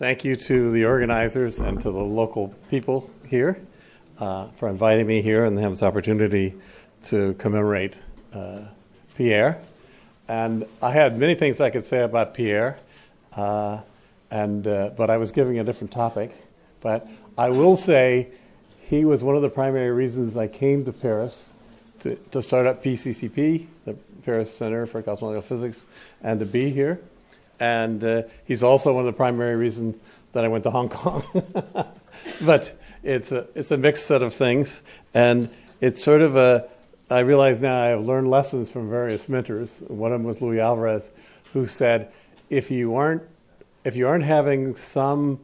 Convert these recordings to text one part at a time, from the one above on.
thank you to the organizers and to the local people here uh, for inviting me here and have this opportunity to commemorate uh, Pierre. And I had many things I could say about Pierre, uh, and, uh, but I was giving a different topic. But I will say he was one of the primary reasons I came to Paris to, to start up PCCP, the Paris Center for Cosmological Physics, and to be here. And uh, he's also one of the primary reasons that I went to Hong Kong. but it's a, it's a mixed set of things. And it's sort of a, I realize now I've learned lessons from various mentors. One of them was Luis Alvarez, who said, if you aren't, if you aren't having some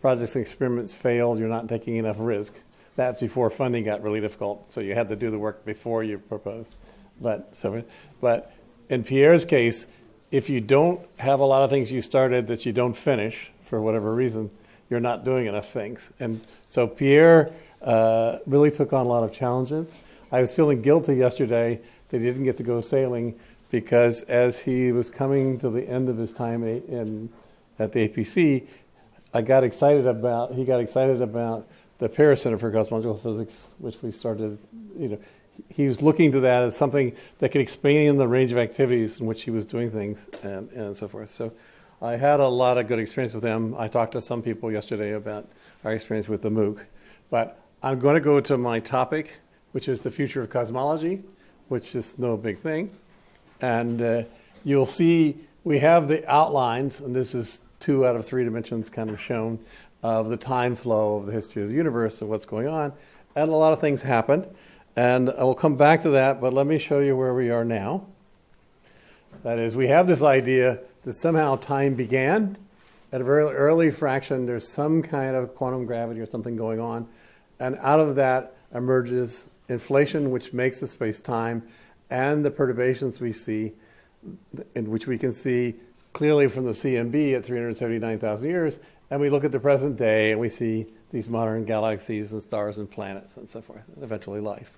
projects and experiments fail, you're not taking enough risk. That's before funding got really difficult, so you had to do the work before you proposed. But so, but in Pierre's case, if you don't have a lot of things you started that you don't finish for whatever reason, you're not doing enough things. And so Pierre uh, really took on a lot of challenges. I was feeling guilty yesterday that he didn't get to go sailing because as he was coming to the end of his time in, at the APC, I got excited about, he got excited about the Paris Center for Cosmological Physics, which we started, you know, he was looking to that as something that could expand the range of activities in which he was doing things and, and so forth. So I had a lot of good experience with him. I talked to some people yesterday about our experience with the MOOC. But I'm going to go to my topic, which is the future of cosmology, which is no big thing. And uh, you'll see we have the outlines, and this is two out of three dimensions kind of shown, of the time flow of the history of the universe and what's going on. And a lot of things happened. And I will come back to that, but let me show you where we are now. That is, we have this idea that somehow time began at a very early fraction. There's some kind of quantum gravity or something going on. And out of that emerges inflation, which makes the space time, and the perturbations we see, in which we can see clearly from the CMB at 379,000 years. And we look at the present day and we see these modern galaxies and stars and planets and so forth, and eventually life.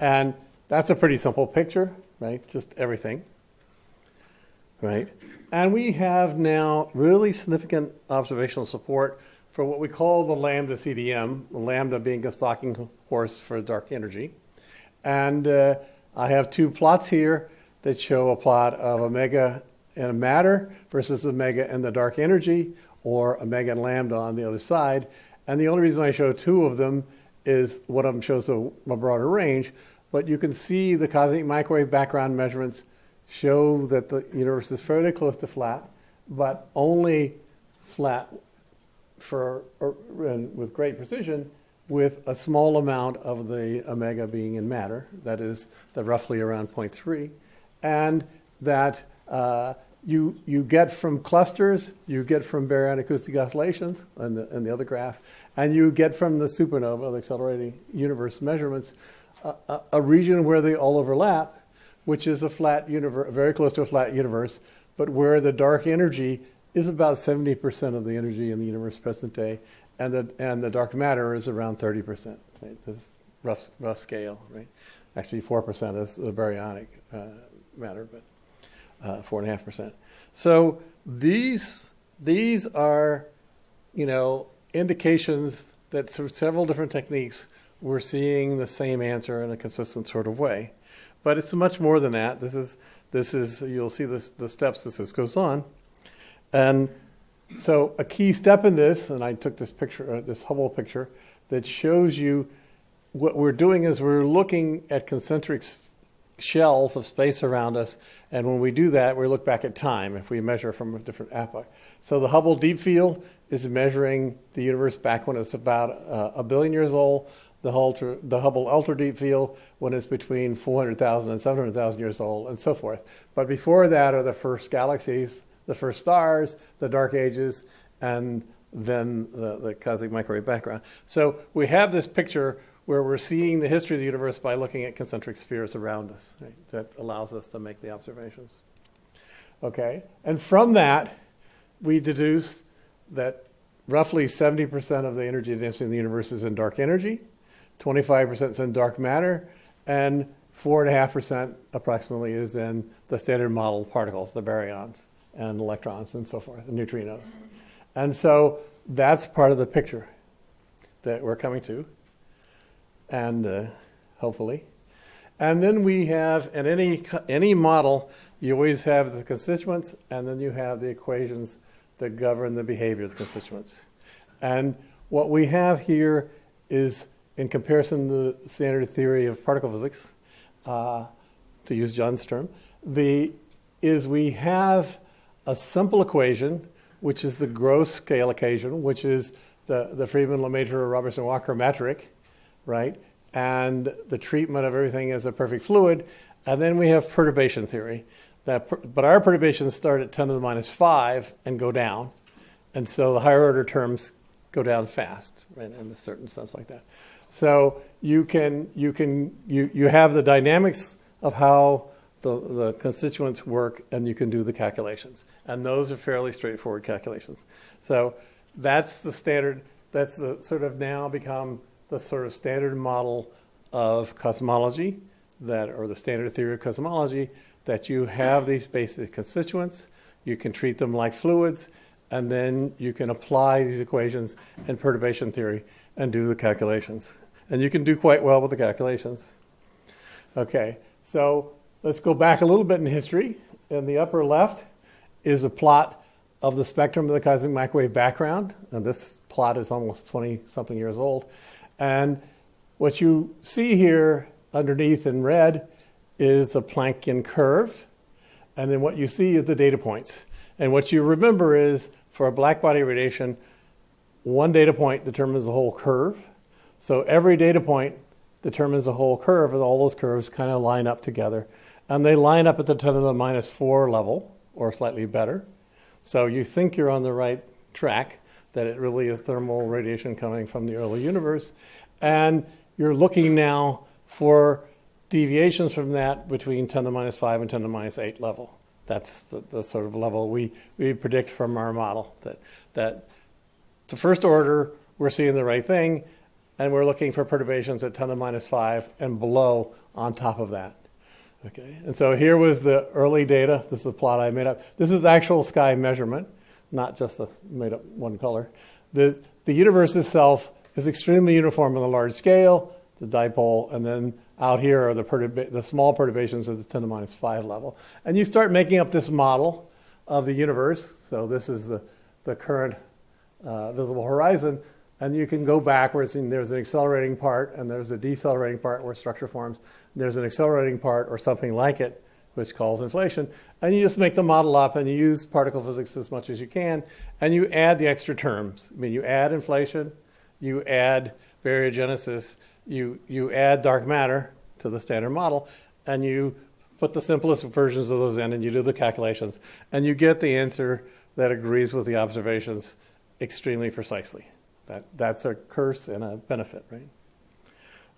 And that's a pretty simple picture, right? Just everything, right? And we have now really significant observational support for what we call the lambda CDM, lambda being a stalking horse for dark energy. And uh, I have two plots here that show a plot of omega and matter versus omega and the dark energy, or omega and lambda on the other side. And the only reason I show two of them is one of them shows a, a broader range, but you can see the cosmic microwave background measurements show that the universe is fairly close to flat, but only flat for or, with great precision with a small amount of the omega being in matter, that is the roughly around 0.3, and that uh, you, you get from clusters, you get from baryonic acoustic oscillations in the, in the other graph, and you get from the supernova, the accelerating universe measurements, a, a region where they all overlap, which is a flat universe, very close to a flat universe, but where the dark energy is about 70% of the energy in the universe present day, and the, and the dark matter is around 30%. Right? This rough, rough scale, right? Actually, 4% is the baryonic uh, matter, but uh, 4.5%. So these, these are, you know, indications that through several different techniques, we're seeing the same answer in a consistent sort of way. But it's much more than that. This is, this is you'll see this, the steps as this goes on. And so a key step in this, and I took this picture, uh, this Hubble picture, that shows you what we're doing is we're looking at concentric shells of space around us. And when we do that, we look back at time if we measure from a different epoch. So the Hubble Deep Field is measuring the universe back when it's about uh, a billion years old the, Ultra, the Hubble Ultra Deep Field when it's between 400,000 and 700,000 years old, and so forth. But before that are the first galaxies, the first stars, the dark ages, and then the, the cosmic microwave background. So we have this picture where we're seeing the history of the universe by looking at concentric spheres around us. Right? That allows us to make the observations. Okay, and from that, we deduce that roughly 70% of the energy density in the universe is in dark energy, 25% is in dark matter, and 4.5% approximately is in the standard model particles, the baryons and electrons and so forth, the neutrinos. And so that's part of the picture that we're coming to, and uh, hopefully. And then we have, in any, any model, you always have the constituents, and then you have the equations that govern the behavior of the constituents. And what we have here is, in comparison to the standard theory of particle physics, uh, to use John's term, the, is we have a simple equation, which is the gross scale equation, which is the, the Friedmann, Lemaitre, Robertson, Walker metric, right? And the treatment of everything as a perfect fluid. And then we have perturbation theory. That, but our perturbations start at 10 to the minus 5 and go down. And so the higher order terms go down fast, right, in a certain sense like that. So you can, you can, you, you have the dynamics of how the, the constituents work and you can do the calculations. And those are fairly straightforward calculations. So that's the standard, that's the sort of now become the sort of standard model of cosmology that, or the standard theory of cosmology, that you have these basic constituents, you can treat them like fluids, and then you can apply these equations in perturbation theory and do the calculations. And you can do quite well with the calculations. Okay, so let's go back a little bit in history. In the upper left is a plot of the spectrum of the cosmic microwave background. And this plot is almost 20 something years old. And what you see here underneath in red is the Planckian curve. And then what you see is the data points. And what you remember is for a black body radiation, one data point determines the whole curve. So every data point determines the whole curve, and all those curves kind of line up together. And they line up at the 10 to the minus 4 level, or slightly better. So you think you're on the right track, that it really is thermal radiation coming from the early universe. And you're looking now for deviations from that between 10 to the minus 5 and 10 to the minus 8 level. That's the, the, sort of level we, we predict from our model that, that the first order, we're seeing the right thing, and we're looking for perturbations at 10 to the minus 5 and below on top of that. Okay, and so here was the early data. This is a plot I made up. This is actual sky measurement, not just a made up one color. The, the universe itself is extremely uniform on the large scale, the dipole, and then out here are the, perturba- the small perturbations at the 10 to the minus 5 level. And you start making up this model of the universe. So this is the, the current uh, visible horizon. And you can go backwards, and there's an accelerating part, and there's a decelerating part where structure forms. There's an accelerating part, or something like it, which calls inflation. And you just make the model up, and you use particle physics as much as you can, and you add the extra terms. I mean, you add inflation, you add baryogenesis, you, you add dark matter to the standard model, and you put the simplest versions of those in, and you do the calculations, and you get the answer that agrees with the observations extremely precisely. That, that's a curse and a benefit, right?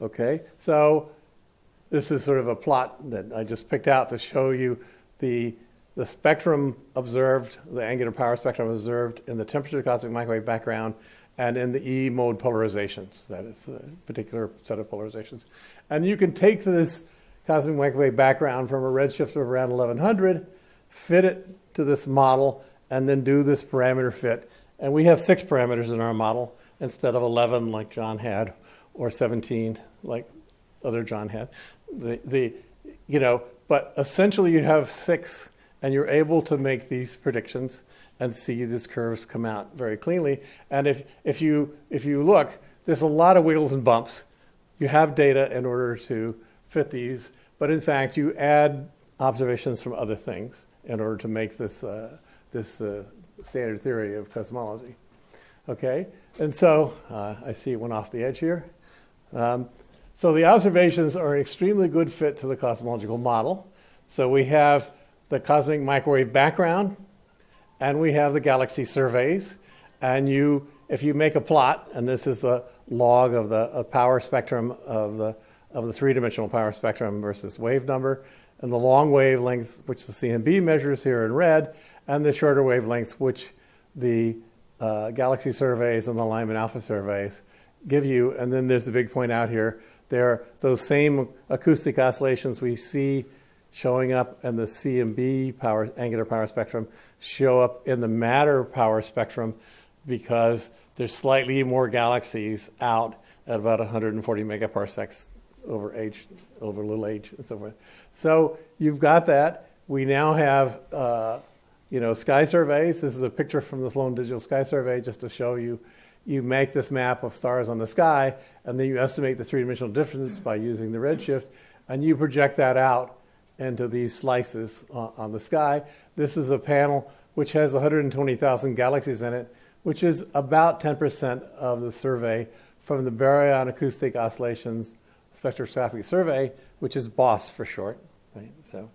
Okay, so this is sort of a plot that I just picked out to show you the, the spectrum observed, the angular power spectrum observed in the temperature cosmic microwave background and in the E mode polarizations. That is a particular set of polarizations. And you can take this cosmic microwave background from a redshift of around 1100, fit it to this model, and then do this parameter fit. And we have six parameters in our model instead of 11 like John had, or 17 like other John had. The, the, you know, but essentially you have six, and you're able to make these predictions and see these curves come out very cleanly. And if, if, you, if you look, there's a lot of wiggles and bumps. You have data in order to fit these, but in fact, you add observations from other things in order to make this, uh, this uh, standard theory of cosmology. Okay, and so uh, I see it went off the edge here. Um, so the observations are an extremely good fit to the cosmological model. So we have the cosmic microwave background, and we have the galaxy surveys. And you, if you make a plot, and this is the log of the of power spectrum of the of the three-dimensional power spectrum versus wave number, and the long wavelength, which the CMB measures here in red, and the shorter wavelengths, which the uh, galaxy surveys and the Lyman alpha surveys give you. And then there's the big point out here. There are those same acoustic oscillations we see showing up in the CMB power, angular power spectrum show up in the matter power spectrum because there's slightly more galaxies out at about 140 megaparsecs over h, over little h, and so forth. So you've got that. We now have, uh, you know, sky surveys. This is a picture from the Sloan Digital Sky Survey just to show you. You make this map of stars on the sky, and then you estimate the three-dimensional difference by using the redshift, and you project that out into these slices on, the sky. This is a panel which has 120,000 galaxies in it, which is about 10% of the survey from the Baryon Acoustic Oscillations Spectroscopy Survey, which is BOSS for short. Right? So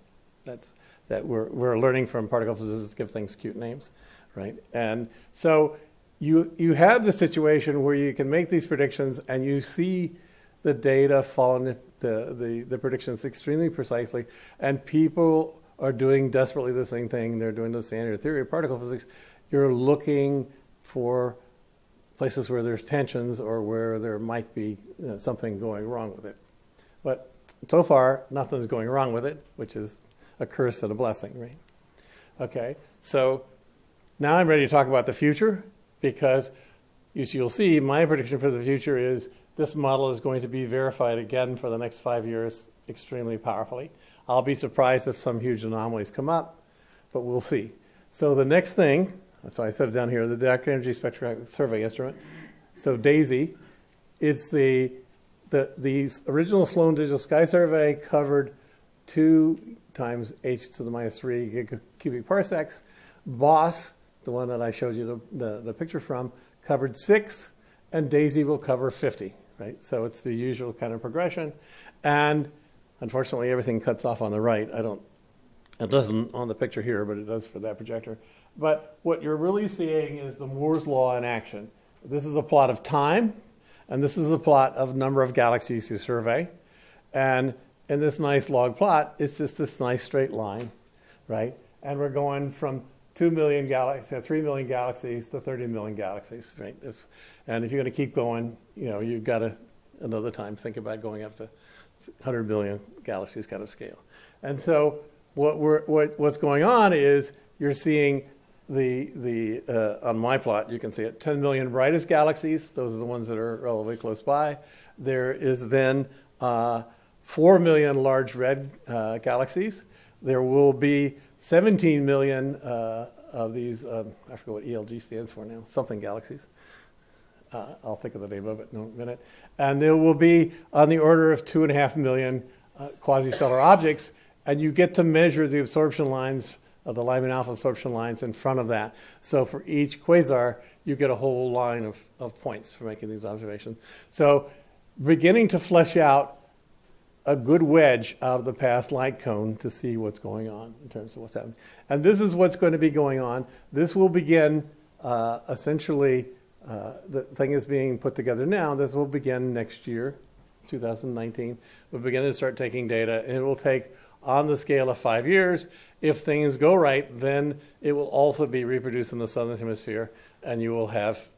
that's that we're, we're learning from particle physicists give things cute names, right? And so you you have the situation where you can make these predictions and you see the data following the, the, the predictions extremely precisely, and people are doing desperately the same thing. They're doing the standard theory of particle physics. You're looking for places where there's tensions or where there might be you know, something going wrong with it. But so far, nothing's going wrong with it, which is a curse and a blessing, right? Okay, so now I'm ready to talk about the future because you'll see, my prediction for the future is this model is going to be verified again for the next five years extremely powerfully. I'll be surprised if some huge anomalies come up, but we'll see. So the next thing, so I said it down here, the Dark Energy Spectrographic Survey Instrument. So DESI, it's the, the, the original Sloan Digital Sky Survey covered two times h to the minus 3 cubic parsecs. BOSS, the one that I showed you the, the, the picture from, covered 6, and DESI will cover 50, right? So it's the usual kind of progression. And Unfortunately, everything cuts off on the right. I don't, it doesn't on the picture here, but it does for that projector. But what you're really seeing is the Moore's law in action. This is a plot of time, and this is a plot of number of galaxies you survey. And in this nice log plot, it's just this nice straight line, right? And we're going from 2 million galaxies, 3 million galaxies to 30 million galaxies, right? It's, and if you're going to keep going, you know, you've got to another time think about going up to 100 billion galaxies kind of scale. And so what we're, what, what's going on is you're seeing the, the uh, on my plot, you can see it, 10 million brightest galaxies. Those are the ones that are relatively close by. There is then uh, 4 million large red uh, galaxies. There will be 17 million uh, of these, um, I forget what ELG stands for now, something galaxies. Uh, I'll think of the name of it in a minute. And there will be on the order of two and a half million uh, quasi-stellar objects, and you get to measure the absorption lines of the Lyman alpha absorption lines in front of that. So for each quasar, you get a whole line of, of points for making these observations. So beginning to flesh out a good wedge out of the past light cone to see what's going on in terms of what's happening. And this is what's going to be going on. This will begin uh, essentially uh, the thing is being put together now. This will begin next year, 2019. We'll begin to start taking data, and it will take on the scale of five years. If things go right, then it will also be reproduced in the southern hemisphere, and you will have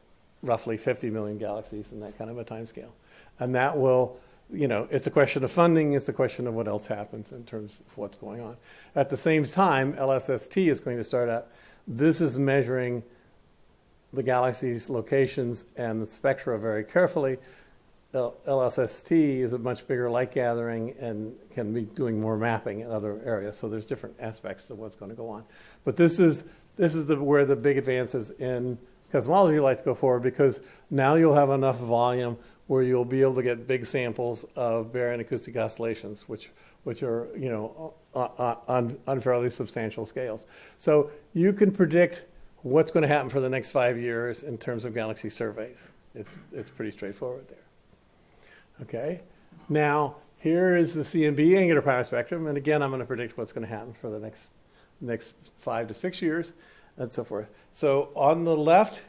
roughly 50 million galaxies in that kind of a time scale. And that will, you know, it's a question of funding, it's a question of what else happens in terms of what's going on. At the same time, LSST is going to start out. This is measuring the galaxy's locations and the spectra very carefully. LSST is a much bigger light gathering and can be doing more mapping in other areas. So there's different aspects of what's going to go on. But this is this is the, where the big advances in cosmology like to go forward because now you'll have enough volume where you'll be able to get big samples of baryon acoustic oscillations, which which are you know uh, uh, on, on fairly substantial scales. So you can predict what's going to happen for the next five years in terms of galaxy surveys. It's, it's pretty straightforward there. Okay, now here is the CMB angular power spectrum, and again, I'm going to predict what's going to happen for the next, next five to six years, and so forth. So on the left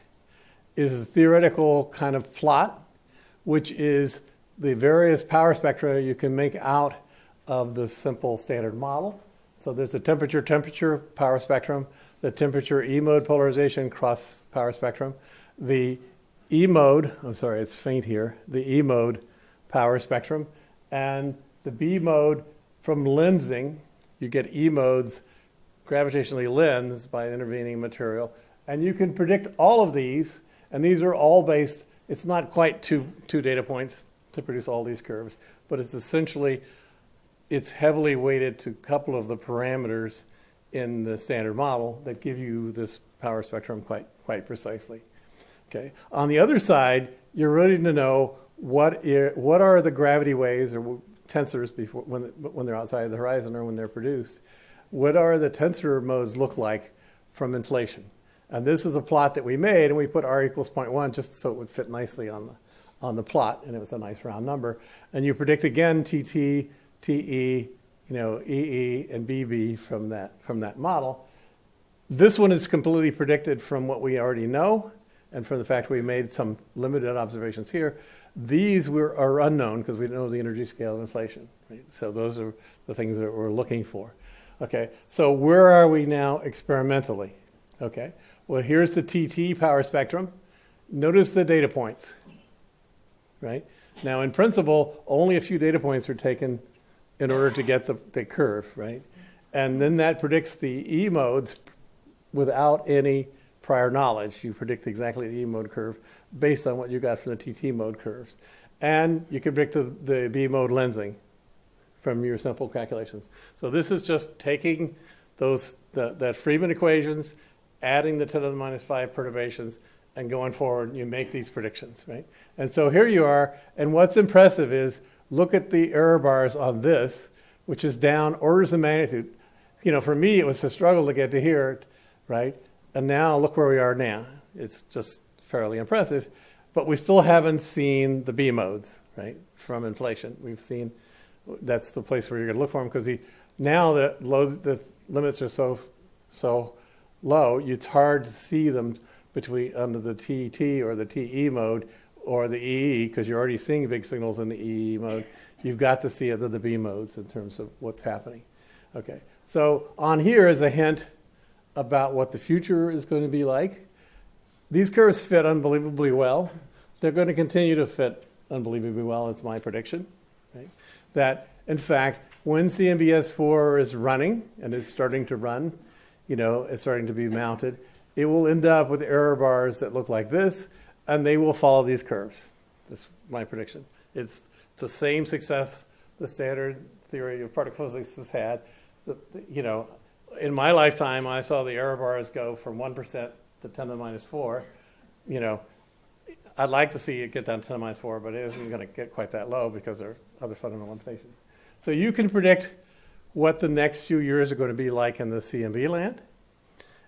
is the theoretical kind of plot, which is the various power spectra you can make out of the simple standard model. So there's the temperature temperature power spectrum the temperature E mode polarization cross power spectrum, the E mode, I'm sorry, it's faint here, the E mode power spectrum, and the B mode from lensing, you get E modes gravitationally lensed by intervening material. And you can predict all of these And these are all based, it's not quite two, two data points to produce all these curves, but it's essentially, it's heavily weighted to a couple of the parameters in the standard model that give you this power spectrum quite, quite precisely. Okay. On the other side, you're ready to know what, are, what are the gravity waves or tensors before, when, when they're outside of the horizon or when they're produced. What are the tensor modes look like from inflation? And this is a plot that we made, and we put r equals 0.1 just so it would fit nicely on the, on the plot, and it was a nice round number. And you predict again TT, TE, you know, EE, and BB from that, from that model. This one is completely predicted from what we already know and from the fact we made some limited observations here. These were, are unknown because we know the energy scale of inflation. Right? So those are the things that we're looking for. Okay, so where are we now experimentally? Okay, well here's the TT power spectrum. Notice the data points, right? Now in principle, only a few data points are taken in order to get the, the curve, right? And then that predicts the E modes without any prior knowledge. You predict exactly the E mode curve based on what you got from the TT mode curves. And you can predict the, the B mode lensing from your simple calculations. So this is just taking those the, that Friedmann equations, adding the 10 to the minus 5 perturbations, and going forward, you make these predictions, right? And so here you are, and what's impressive is look at the error bars on this, which is down orders of magnitude. You know, for me, it was a struggle to get to here right? And now look where we are now. It's just fairly impressive, but we still haven't seen the B modes, right, from inflation. We've seen that's the place where you're going to look for them because now the load the limits are so so low, it's hard to see them between under the TT or the TE mode or the EE because you're already seeing big signals in the EE mode. You've got to see it in the B modes in terms of what's happening. Okay, so on here is a hint about what the future is going to be like. These curves fit unbelievably well. They're going to continue to fit unbelievably well, it's my prediction. Right? That, in fact, when CMB-S4 is running and is starting to run, you know, it's starting to be mounted, it will end up with error bars that look like this, and they will follow these curves. That's my prediction. It's, it's the same success the standard theory of particle physics has had. The, the, you know, in my lifetime, I saw the error bars go from 1% to 10 to the minus 4. You know, I'd like to see it get down to 10 to the minus 4, but it isn't going to get quite that low because there are other fundamental limitations. So you can predict what the next few years are going to be like in the CMB land.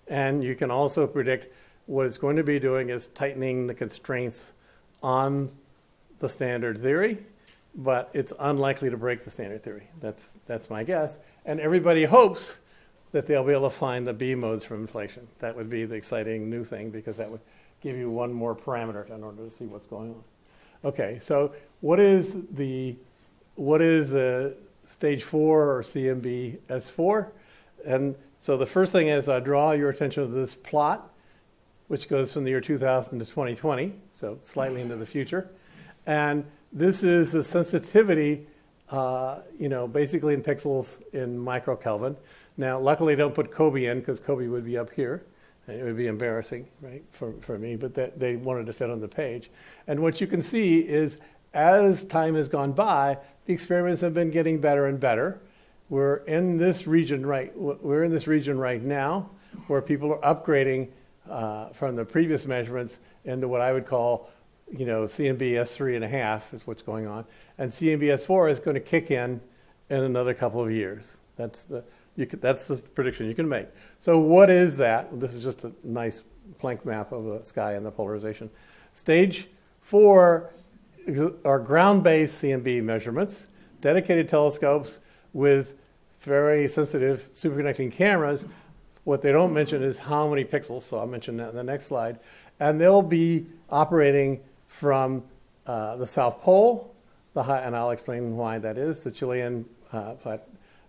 And you can also predict what it's going to be doing is tightening the constraints on the standard theory, but it's unlikely to break the standard theory. That's, that's my guess. And everybody hopes that they'll be able to find the B modes from inflation. That would be the exciting new thing because that would give you one more parameter in order to see what's going on. Okay, so what is the what is uh, stage four or CMB S4? And so the first thing is I draw your attention to this plot, which goes from the year 2000 to 2020, so slightly into the future. And this is the sensitivity, uh, you know, basically in pixels in microkelvin. Now, luckily, don't put COBE in because COBE would be up here. And it would be embarrassing, right, for, for me, but that they wanted to fit on the page. And what you can see is as time has gone by, the experiments have been getting better and better. We're in this region right, we're in this region right now where people are upgrading uh, from the previous measurements into what I would call, you know, CMBS three and a half is what's going on. And CMBS four is going to kick in in another couple of years. That's the, could, that's the prediction you can make. So what is that? This is just a nice Planck map of the sky and the polarization. Stage four are ground-based CMB measurements, dedicated telescopes with very sensitive superconducting cameras. What they don't mention is how many pixels, so I'll mention that in the next slide. And they'll be operating from uh, the South Pole, the high, and I'll explain why that is, the Chilean uh, plat,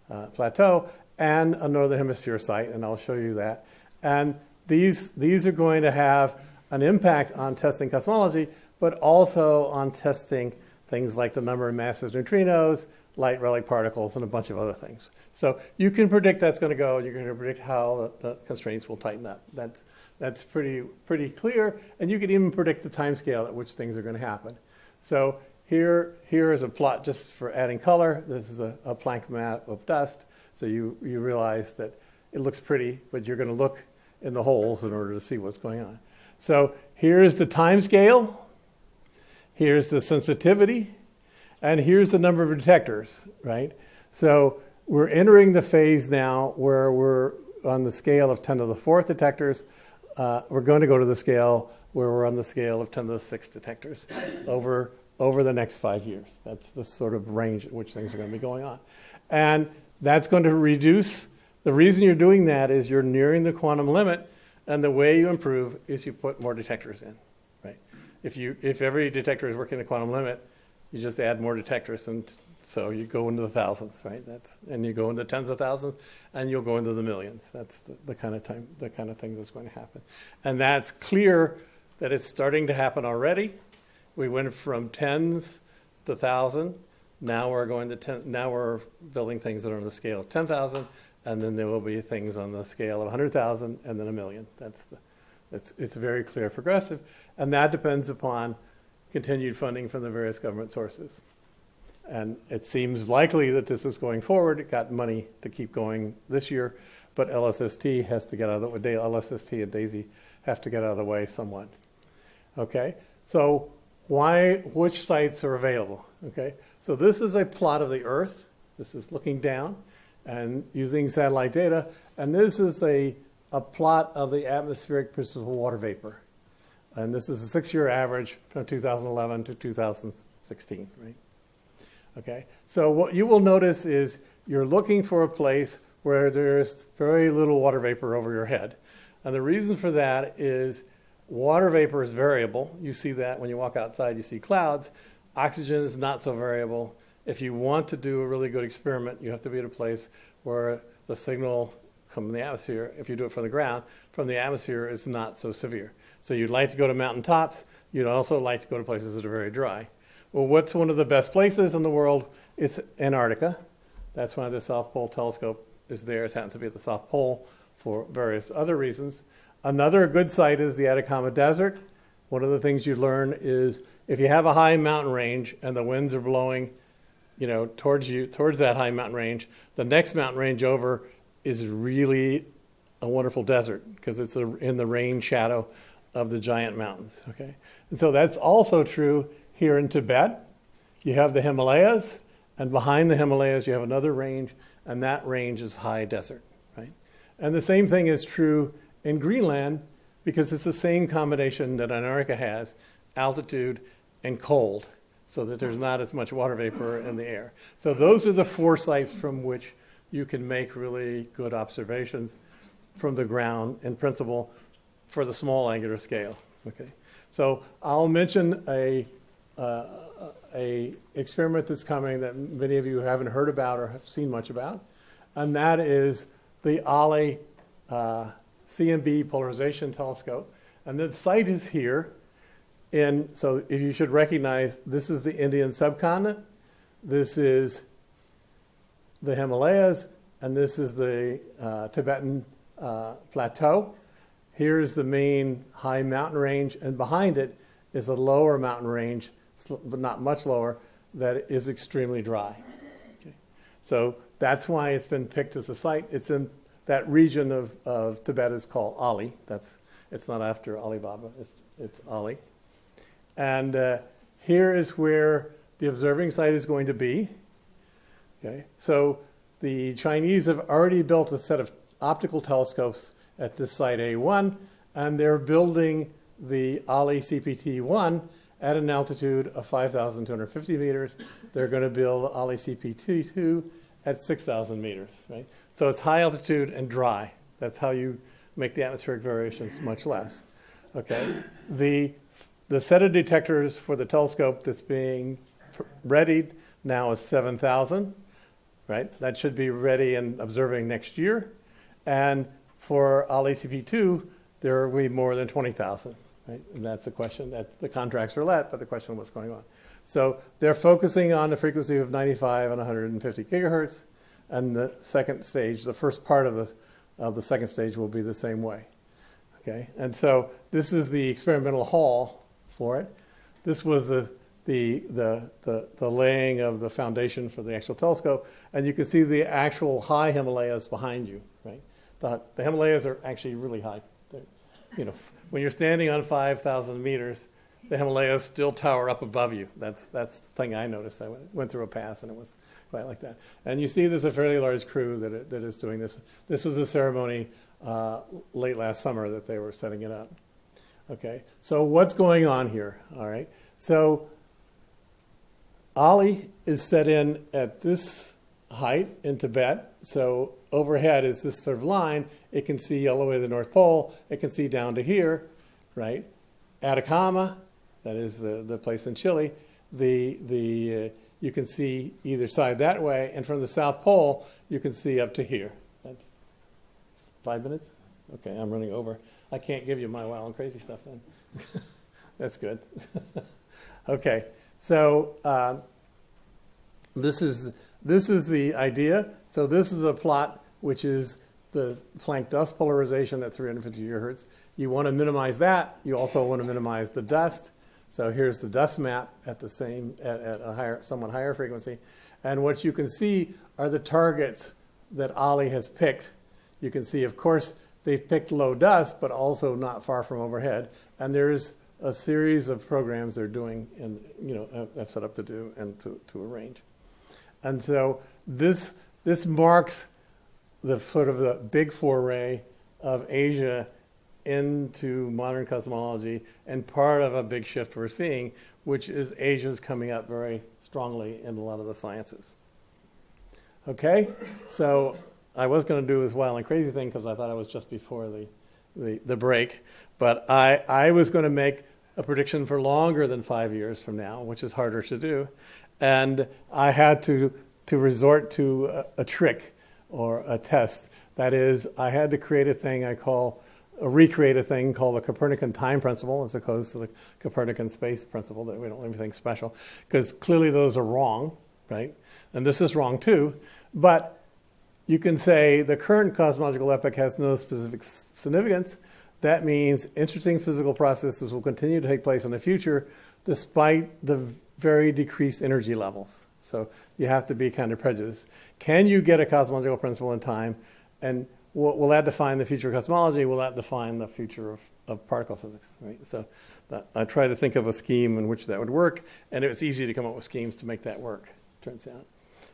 uh, plateau, and a northern hemisphere site, and I'll show you that. And these, these are going to have an impact on testing cosmology, but also on testing things like the number of massive neutrinos, light relic particles, and a bunch of other things. So you can predict that's going to go, you're going to predict how the, the constraints will tighten up. That's, That's pretty, pretty clear, and you can even predict the time scale at which things are going to happen. So here, here is a plot just for adding color. This is a, a Planck map of dust, so you, you realize that it looks pretty, but you're going to look in the holes in order to see what's going on. So here's the time scale, here's the sensitivity, and here's the number of detectors, right? So we're entering the phase now where we're on the scale of 10 to the fourth detectors. Uh, we're going to go to the scale where we're on the scale of 10 to the sixth detectors over, over the next five years. That's the sort of range at which things are going to be going on. And that's going to reduce. The reason you're doing that is you're nearing the quantum limit, and the way you improve is you put more detectors in? If, you, if every detector is working the quantum limit, you just add more detectors and so you go into the thousands, right? That's, and you go into tens of thousands, and you'll go into the millions. That's the, the kind of time, the kind of thing that's going to happen, and that's clear that it's starting to happen already. We went from tens to thousand. Now we're going to ten. Now we're building things that are on the scale of ten thousand, and then there will be things on the scale of hundred thousand, and then a million. That's the, it's it's very clear progressive, and that depends upon continued funding from the various government sources. And it seems likely that this is going forward. It got money to keep going this year, but LSST has to get out of the way. LSST and DESI have to get out of the way somewhat. Okay, so why, which sites are available? Okay, so this is a plot of the Earth. This is looking down and using satellite data, and this is a, a plot of the atmospheric precipitable water vapor. And this is a six-year average from 2011 to 2016, right? Okay, so what you will notice is you're looking for a place where there's very little water vapor over your head. And the reason for that is water vapor is variable. You see that when you walk outside, you see clouds. Oxygen is not so variable. If you want to do a really good experiment, you have to be at a place where the signal from the atmosphere, if you do it from the ground, from the atmosphere is not so severe. So you'd like to go to mountain tops. You'd also like to go to places that are very dry. Well, what's one of the best places in the world? It's Antarctica. That's why the South Pole Telescope is there. It's happened to be at the South Pole for various other reasons. Another good site is the Atacama Desert. One of the things you learn is if you have a high mountain range and the winds are blowing, you know, towards you, towards that high mountain range, the next mountain range over is really a wonderful desert because it's a, in the rain shadow of the giant mountains. Okay, and so that's also true here in Tibet, you have the Himalayas, and behind the Himalayas, you have another range, and that range is high desert, right? And the same thing is true in Greenland because it's the same combination that Antarctica has altitude and cold, so that there's not as much water vapor in the air. So, those are the four sites from which you can make really good observations from the ground in principle for the small angular scale. Okay, so I'll mention a uh, a experiment that's coming that many of you haven't heard about or have seen much about, and that is the ALI uh, CMB polarization telescope. And the site is here. And so if you should recognize, this is the Indian subcontinent, this is the Himalayas, and this is the uh, Tibetan uh, plateau. Here is the main high mountain range, and behind it is a lower mountain range but not much lower, that is extremely dry. Okay. So that's why it's been picked as a site. It's in that region of, of Tibet is called Ali. That's it's not after Alibaba. It's it's Ali. And uh, here is where the observing site is going to be. Okay. So the Chinese have already built a set of optical telescopes at this site A1, and they're building the Ali CPT1 at an altitude of 5,250 meters. They're going to build Ali CPT2 at 6,000 meters, right? So it's high altitude and dry. That's how you make the atmospheric variations much less. Okay. The the set of detectors for the telescope that's being readied now is 7,000, right? That should be ready and observing next year. And for Ali CP2, there will be more than 20,000. Right? And that's the question that the contracts are let, but the question of what's going on. So they're focusing on the frequency of 95 and 150 gigahertz, and the second stage, the first part of the of the second stage will be the same way. Okay, and so this is the experimental hall for it. This was the the, the, the, the laying of the foundation for the actual telescope, and you can see the actual high Himalayas behind you, right? The, the Himalayas are actually really high. They're, you know, when you're standing on 5,000 meters, the Himalayas still tower up above you. That's, that's the thing I noticed. I went, went through a pass and it was quite like that. And you see there's a fairly large crew that, that is doing this. This was a ceremony uh, late last summer that they were setting it up. Okay, so what's going on here? All right, so Ali is set in at this height in Tibet. So overhead is this sort of line. It can see all the way to the North Pole. It can see down to here, right? Atacama, that is the, the place in Chile. The, the, uh, you can see either side that way. And from the South Pole, you can see up to here. That's five minutes? Okay, I'm running over. I can't give you my wild and crazy stuff then. That's good. okay. So uh, this is this is the idea. So this is a plot which is the Planck dust polarization at 350 gigahertz. You want to minimize that. You also want to minimize the dust. So here's the dust map at the same at, at a higher, somewhat higher frequency, and what you can see are the targets that Ali has picked. You can see, of course, they've picked low dust, but also not far from overhead. And there's a series of programs they're doing and you know have set up to do and to, to arrange. And so this this marks the sort of the big foray of Asia into modern cosmology and part of a big shift we're seeing, which is Asia's coming up very strongly in a lot of the sciences. Okay, so I was going to do this wild and crazy thing because I thought it was just before the, the, the break, but I, I was going to make a prediction for longer than five years from now, which is harder to do. And I had to, to resort to a, a trick or a test. That is, I had to create a thing I call, a recreate a thing called the Copernican time principle as opposed to the Copernican space principle that we don't want anything special, because clearly those are wrong, right? And this is wrong too. But you can say the current cosmological epoch has no specific significance, that means interesting physical processes will continue to take place in the future despite the very decreased energy levels. So you have to be kind of prejudiced. Can you get a cosmological principle in time? And will, will that define the future of cosmology? Will that define the future of, of particle physics? Right? So that, I try to think of a scheme in which that would work, and it's easy to come up with schemes to make that work, turns out.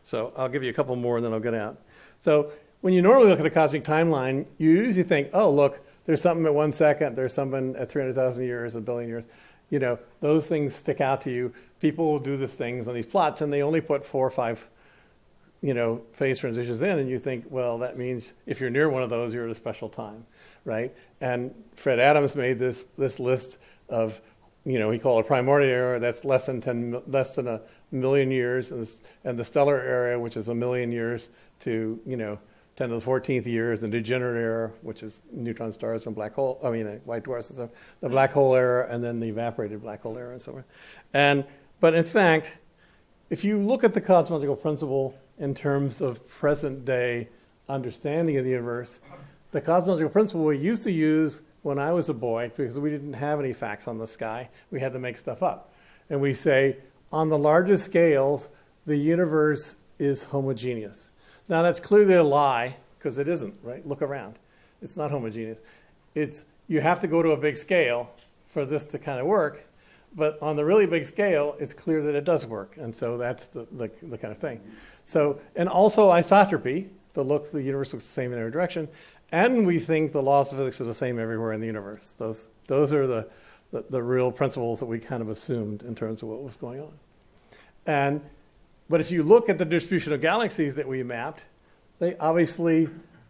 So I'll give you a couple more and then I'll get out. So when you normally look at a cosmic timeline, you usually think, oh, look, there's something at one second, there's something at 300,000 years, a billion years. You know, those things stick out to you. People will do these things on these plots, and they only put four or five, you know, phase transitions in, and you think, well, that means if you're near one of those, you're at a special time, right? And Fred Adams made this this list of, you know, he called it primordial era. That's less than ten, less than a million years, and, and the stellar era, which is a million years to, you know, 10 to the 14th year is the degenerate era, which is neutron stars and black hole, I mean, uh, white dwarfs and stuff, the black hole era, and then the evaporated black hole era and so on. And, but in fact, if you look at the cosmological principle in terms of present day understanding of the universe, the cosmological principle we used to use when I was a boy, because we didn't have any facts on the sky, we had to make stuff up. And we say, on the largest scales, the universe is homogeneous. Now, that's clearly a lie because it isn't, right? Look around. It's not homogeneous. It's, you have to go to a big scale for this to kind of work. But on the really big scale, it's clear that it does work. And so that's the, the, the kind of thing. So, and also isotropy, the look, the universe looks the same in every direction. And we think the laws of physics are the same everywhere in the universe. Those, those are the, the, the real principles that we kind of assumed in terms of what was going on. And but if you look at the distribution of galaxies that we mapped, they obviously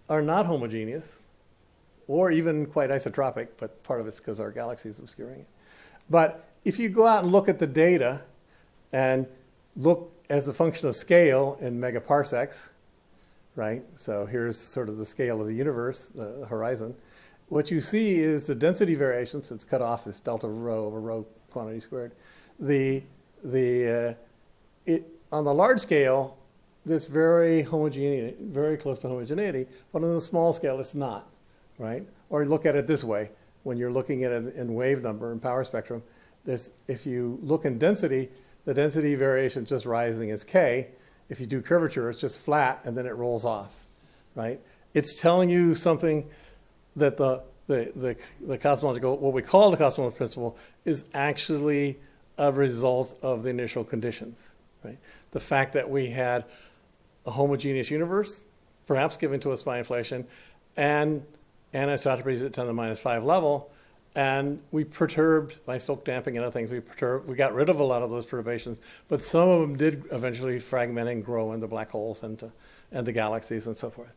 are not homogeneous or even quite isotropic, but part of it's because our galaxy is obscuring it. But if you go out and look at the data and look as a function of scale in megaparsecs, right? So here's sort of the scale of the universe, the horizon. What you see is the density variation, so it's cut off as delta rho over rho quantity squared. The, the, uh, it, on the large scale, this very homogeneity, very close to homogeneity, but on the small scale, it's not, right? Or look at it this way. when you're looking at it in wave number and power spectrum, there's, if you look in density, the density variation is just rising as k. If you do curvature, it's just flat and then it rolls off, right? It's telling you something that the, the, the, the cosmological, what we call the cosmological principle, is actually a result of the initial conditions, right? The fact that we had a homogeneous universe, perhaps given to us by inflation, and anisotropies at 10 to the minus 5 level, and we perturbed by Stokes damping and other things. We perturbed, we got rid of a lot of those perturbations, but some of them did eventually fragment and grow into black holes and to, and galaxies and so forth.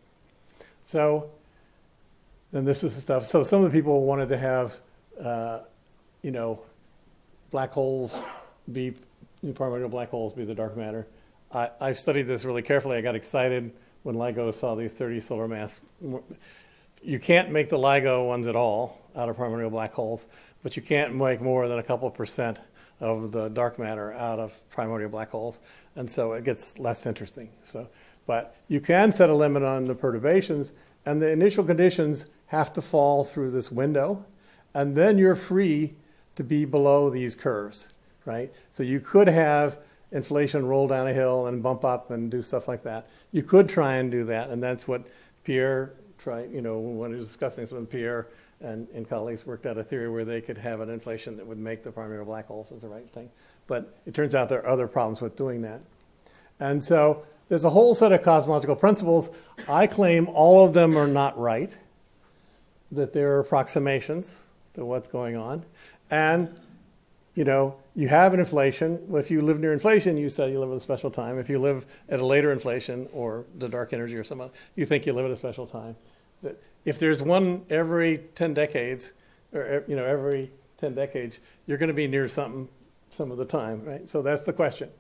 So, and this is the stuff. So some of the people wanted to have, uh, you know, black holes be primordial black holes be the dark matter. I, I studied this really carefully. I got excited when LIGO saw these 30 solar mass. You can't make the LIGO ones at all out of primordial black holes, but you can't make more than a couple percent of the dark matter out of primordial black holes, and so it gets less interesting. So, but you can set a limit on the perturbations, and the initial conditions have to fall through this window, and then you're free to be below these curves, right? So you could have inflation roll down a hill and bump up and do stuff like that. You could try and do that, and that's what Pierre tried, you know, when he was discussing this with Pierre and, and colleagues worked out a theory where they could have an inflation that would make the primordial black holes as the right thing. But it turns out there are other problems with doing that. And so there's a whole set of cosmological principles. I claim all of them are not right, that there are approximations to what's going on. And, you know, you have an inflation. If you live near inflation, you say you live at a special time. If you live at a later inflation or the dark energy or something, you think you live at a special time. If there's one every 10 decades, or er, you know, every 10 decades, you're going to be near something some of the time, right? So that's the question.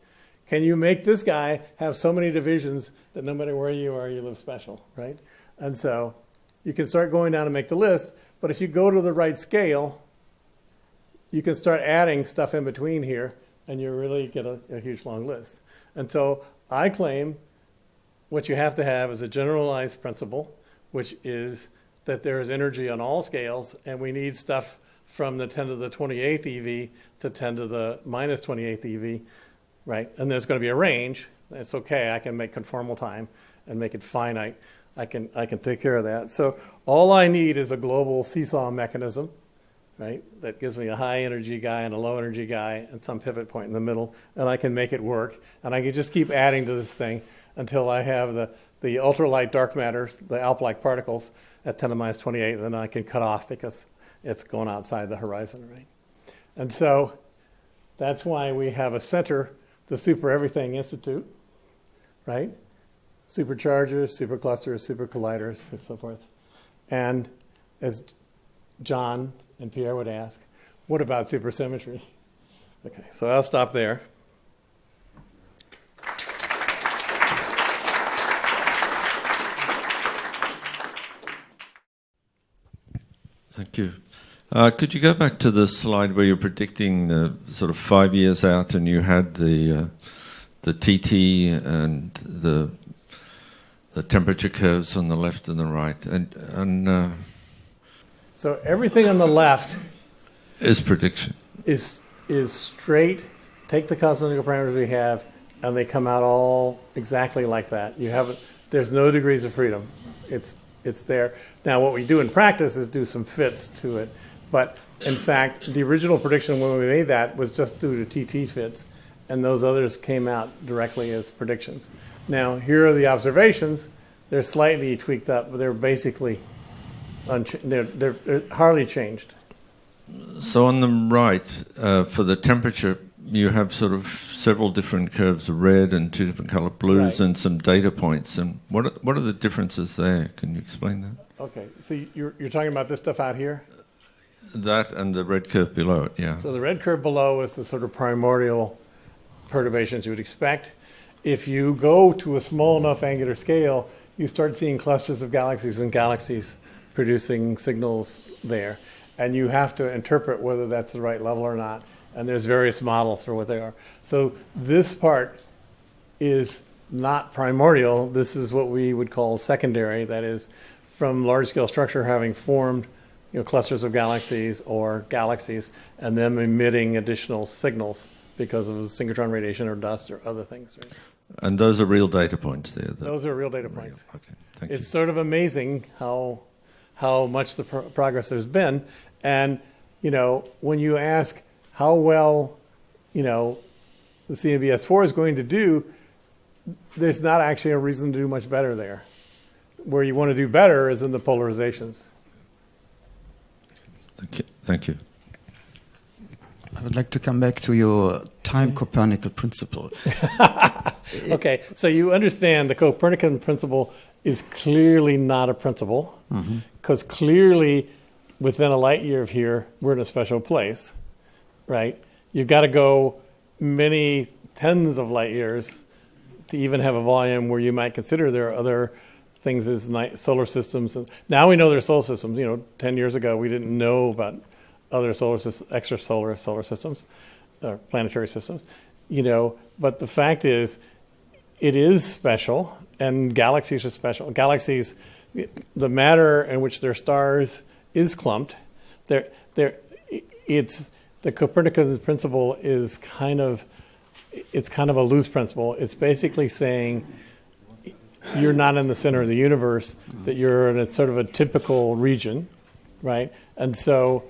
Can you make this guy have so many divisions that no matter where you are, you live special, right? And so you can start going down and make the list, but if you go to the right scale, you can start adding stuff in between here, and you really get a, a huge long list. And so I claim what you have to have is a generalized principle, which is that there is energy on all scales, and we need stuff from the 10 to the 28th EV to 10 to the minus 28th EV, right? And there's going to be a range. It's okay. I can make conformal time and make it finite. I can, I can take care of that. So all I need is a global seesaw mechanism right? That gives me a high energy guy and a low energy guy and some pivot point in the middle, and I can make it work. And I can just keep adding to this thing until I have the, the ultralight dark matters, the ALP-like particles at 10 to the minus 28, and then I can cut off because it's going outside the horizon, right? And so that's why we have a center, the Super Everything Institute, right? Superchargers, superclusters, supercolliders, and so forth. And as John and Pierre would ask, what about supersymmetry? Okay, so I'll stop there. Thank you. Uh, could you go back to the slide where you're predicting the sort of five years out, and you had the uh, the TT and the the temperature curves on the left and the right, and and uh, so everything on the left is prediction. Is is straight. Take the cosmological parameters we have, and they come out all exactly like that. You have there's no degrees of freedom. It's it's there. Now what we do in practice is do some fits to it, but in fact the original prediction when we made that was just due to TT fits, and those others came out directly as predictions. Now here are the observations. They're slightly tweaked up, but they're basically they're, they're, they're, hardly changed. So on the right, uh, for the temperature, you have sort of several different curves of red and two different color blues right. and some data points. And what are, what are the differences there? Can you explain that? Okay, so you're, you're talking about this stuff out here? That and the red curve below it, yeah. So the red curve below is the sort of primordial perturbations you would expect. If you go to a small enough angular scale, you start seeing clusters of galaxies and galaxies producing signals there. And you have to interpret whether that's the right level or not. And there's various models for what they are. So this part is not primordial. This is what we would call secondary, that is, from large scale structure having formed you know, clusters of galaxies or galaxies, and them emitting additional signals because of synchrotron radiation or dust or other things. Right? And those are real data points there. Those are real data points. Okay, thank It's you. sort of amazing how how much the pro- progress there's been, and you know when you ask how well, you know, the CMB-S4 is going to do, there's not actually a reason to do much better there. Where you want to do better is in the polarizations. Thank you. Thank you. I would like to come back to your time mm-hmm. Copernican principle. Okay, so you understand the Copernican principle is clearly not a principle mm-hmm. Because clearly within a light year of here, we're in a special place, right? You've got to go many tens of light years to even have a volume where you might consider there are other things as night, solar systems. Now we know there are solar systems. You know, 10 years ago, we didn't know about other solar systems, extrasolar solar systems or planetary systems, you know, but the fact is, it is special, and galaxies are special. Galaxies, the matter in which they're stars is clumped. They're, they're, it's the Copernican principle is kind of it's kind of a loose principle. It's basically saying you're not in the center of the universe; that you're in a sort of a typical region, right? And so,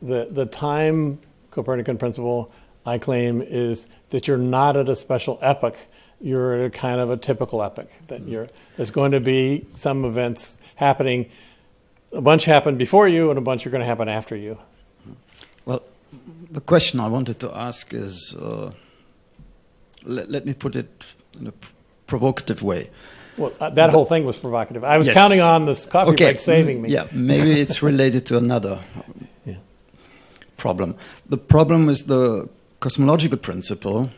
the the time Copernican principle I claim is that you're not at a special epoch you're at a kind of a typical epic. That you're there's going to be some events happening. A bunch happen before you, and a bunch are going to happen after you. Well, the question I wanted to ask is uh, let, let me put it in a provocative way. Well, uh, that whole thing was provocative. I was Yes. counting on this coffee okay, break saving mm, me. Yeah, maybe it's related to another Yeah. problem. The problem is the cosmological principle.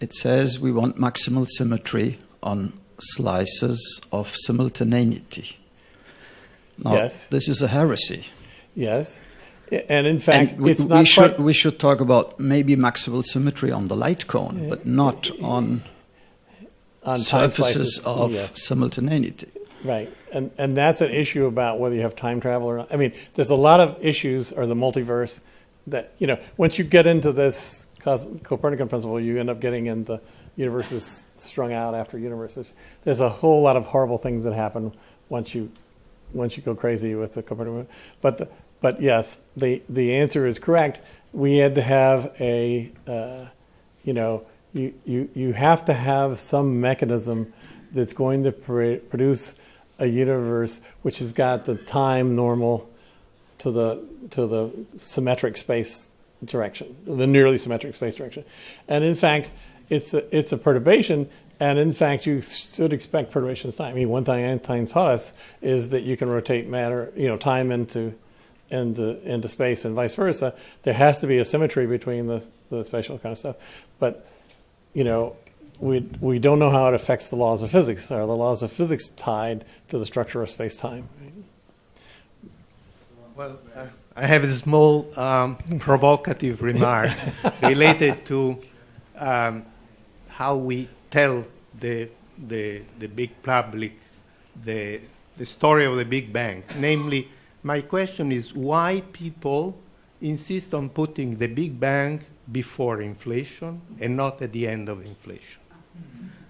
It says we want maximal symmetry on slices of simultaneity. Now, Yes. this is a heresy. Yes, and in fact, and we, we should we should talk about maybe maximal symmetry on the light cone, eh, but not eh, on on surfaces of Yes. simultaneity. Right, and and that's an issue about whether you have time travel or not. I mean, there's a lot of issues or the multiverse that you know. Once you get into this Copernican principle, you end up getting into universes strung out after universes. There's a whole lot of horrible things that happen once you once you go crazy with the Copernican. But the, but yes, the the answer is correct. We had to have a uh, you know you, you you have to have some mechanism that's going to pr- produce a universe which has got the time normal to the to the symmetric space direction, the nearly symmetric space direction, and in fact, it's a, it's a perturbation. And in fact, you should expect perturbations time. I mean, one thing Einstein taught us is that you can rotate matter, you know, time into into into space and vice versa. There has to be a symmetry between the the spatial kind of stuff, but you know, we we don't know how it affects the laws of physics. Are the laws of physics tied to the structure of space time? Well, uh, I have a small um, provocative remark related to um, how we tell the, the, the big public the, the story of the Big Bang. Namely, my question is why people insist on putting the Big Bang before inflation and not at the end of inflation.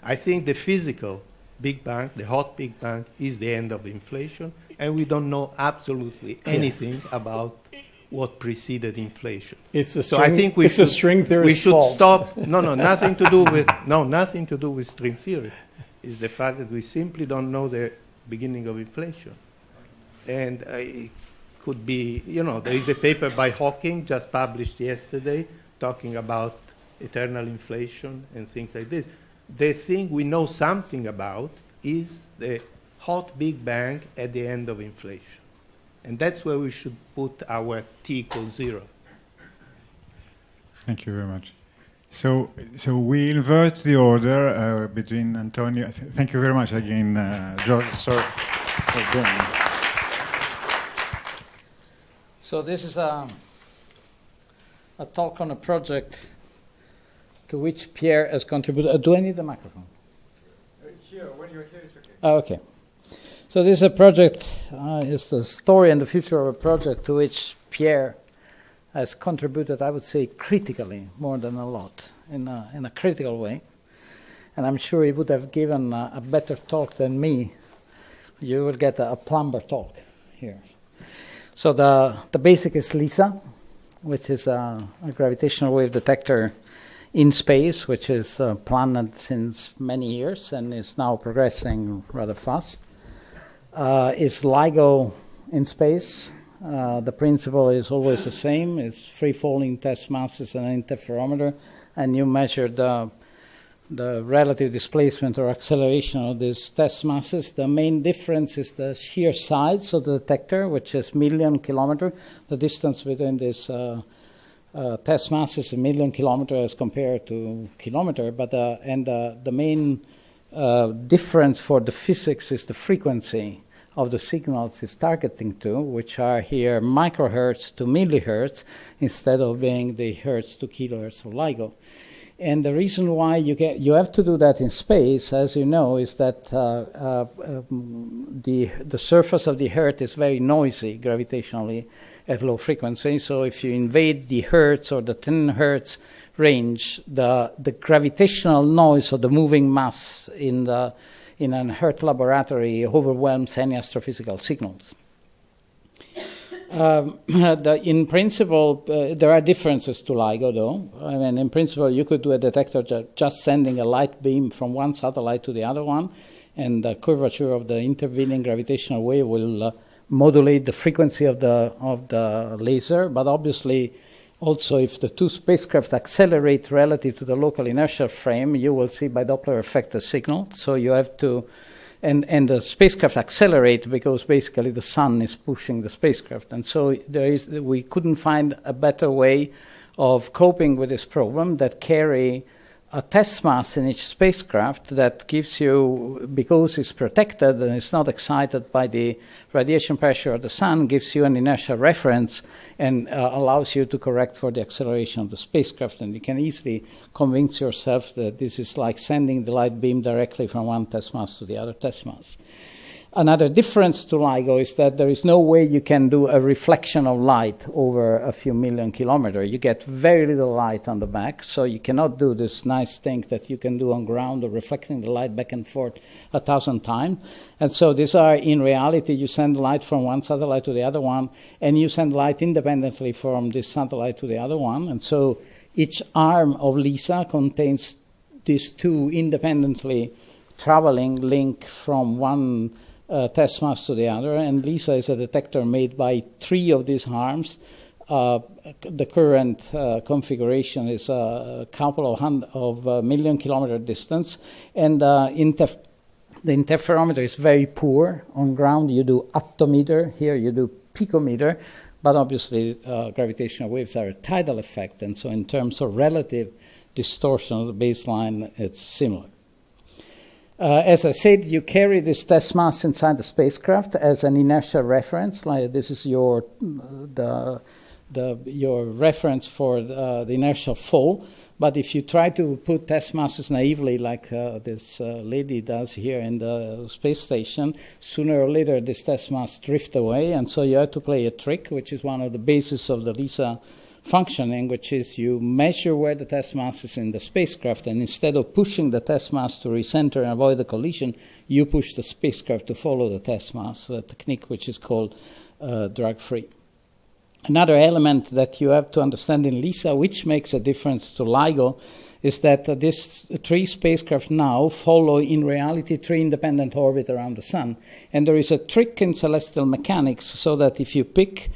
I think the physical Big Bang, the hot Big Bang, is the end of inflation, and we don't know absolutely anything about what preceded inflation. It's a So I think we it's should, a string we should fault. stop. No, no, nothing to do with no, nothing to do with string theory. It's the fact that we simply don't know the beginning of inflation, and uh, it could be. You know, there is a paper by Hawking just published yesterday talking about eternal inflation and things like this. The thing we know something about is the hot Big Bang at the end of inflation. And that's where we should put our t equals zero. Thank you very much. So, so we invert the order uh, between Antonio. th- Thank you very much again, uh, George. Sorry for doing. So this is a, a talk on a project to which Pierre has contributed. Uh, do I need the microphone? Here, when you're here, it's okay. Oh, okay. So this is a project, uh, it's the story and the future of a project to which Pierre has contributed, I would say, critically, more than a lot, in a, in a critical way. And I'm sure he would have given a, a better talk than me. You will get a, a plumber talk here. So the, the basic is LISA, which is a, a gravitational wave detector in space, which is uh, planned since many years and is now progressing rather fast. Uh, is LIGO in space. Uh, the principle is always the same. It's free falling test masses and an interferometer, and you measure the the relative displacement or acceleration of these test masses. The main difference is the sheer size of the detector, which is million kilometer. The distance between these uh, uh, test masses a million kilometer as compared to kilometer. But uh, and uh, the main uh, difference for the physics is the frequency of the signals it's targeting to, which are here microhertz to millihertz instead of being the hertz to kilohertz of LIGO. And the reason why you get you have to do that in space, as you know, is that uh, uh, um, the the surface of the Earth is very noisy gravitationally at low frequency. So if you invade the hertz or the 10 hertz range, the the gravitational noise of the moving mass in the in an Earth laboratory overwhelms any astrophysical signals. Um, the, in principle, uh, there are differences to LIGO, though. I mean, in principle, you could do a detector ju- just sending a light beam from one satellite to the other one, and the curvature of the intervening gravitational wave will uh, modulate the frequency of the of the laser. But obviously, also, if the two spacecraft accelerate relative to the local inertial frame, you will see by Doppler effect a signal. So you have to and, and the spacecraft accelerate because basically the sun is pushing the spacecraft. And so there is, we couldn't find a better way of coping with this problem that carry a test mass in each spacecraft that gives you, because it's protected and it's not excited by the radiation pressure of the sun, gives you an inertial reference and uh, allows you to correct for the acceleration of the spacecraft. And you can easily convince yourself that this is like sending the light beam directly from one test mass to the other test mass. Another difference to LIGO is that there is no way you can do a reflection of light over a few million kilometers. You get very little light on the back, so you cannot do this nice thing that you can do on ground of reflecting the light back and forth a thousand times. And so these are, in reality, you send light from one satellite to the other one, and you send light independently from this satellite to the other one. And so each arm of LISA contains these two independently traveling link from one uh, test mass to the other, and LISA is a detector made by three of these arms. Uh, the current uh, configuration is a couple of, hundred, of uh, million kilometer distance, and uh, interf- the interferometer is very poor. On ground, you do attometer, here you do picometer, but obviously uh, gravitational waves are a tidal effect, and so in terms of relative distortion of the baseline, it's similar. Uh, as I said, you carry this test mass inside the spacecraft as an inertial reference. Like this is your the, the your reference for the, uh, the inertial fall. But if you try to put test masses naively, like uh, this uh, lady does here in the space station, sooner or later this test mass drift away, and so you have to play a trick, which is one of the basis of the LISA functioning, which is you measure where the test mass is in the spacecraft, and instead of pushing the test mass to recenter and avoid the collision, you push the spacecraft to follow the test mass, a technique which is called uh, drag free. Another element that you have to understand in LISA, which makes a difference to LIGO, is that uh, three spacecraft now follow, in reality, three independent orbits around the Sun. And there is a trick in celestial mechanics so that if you pick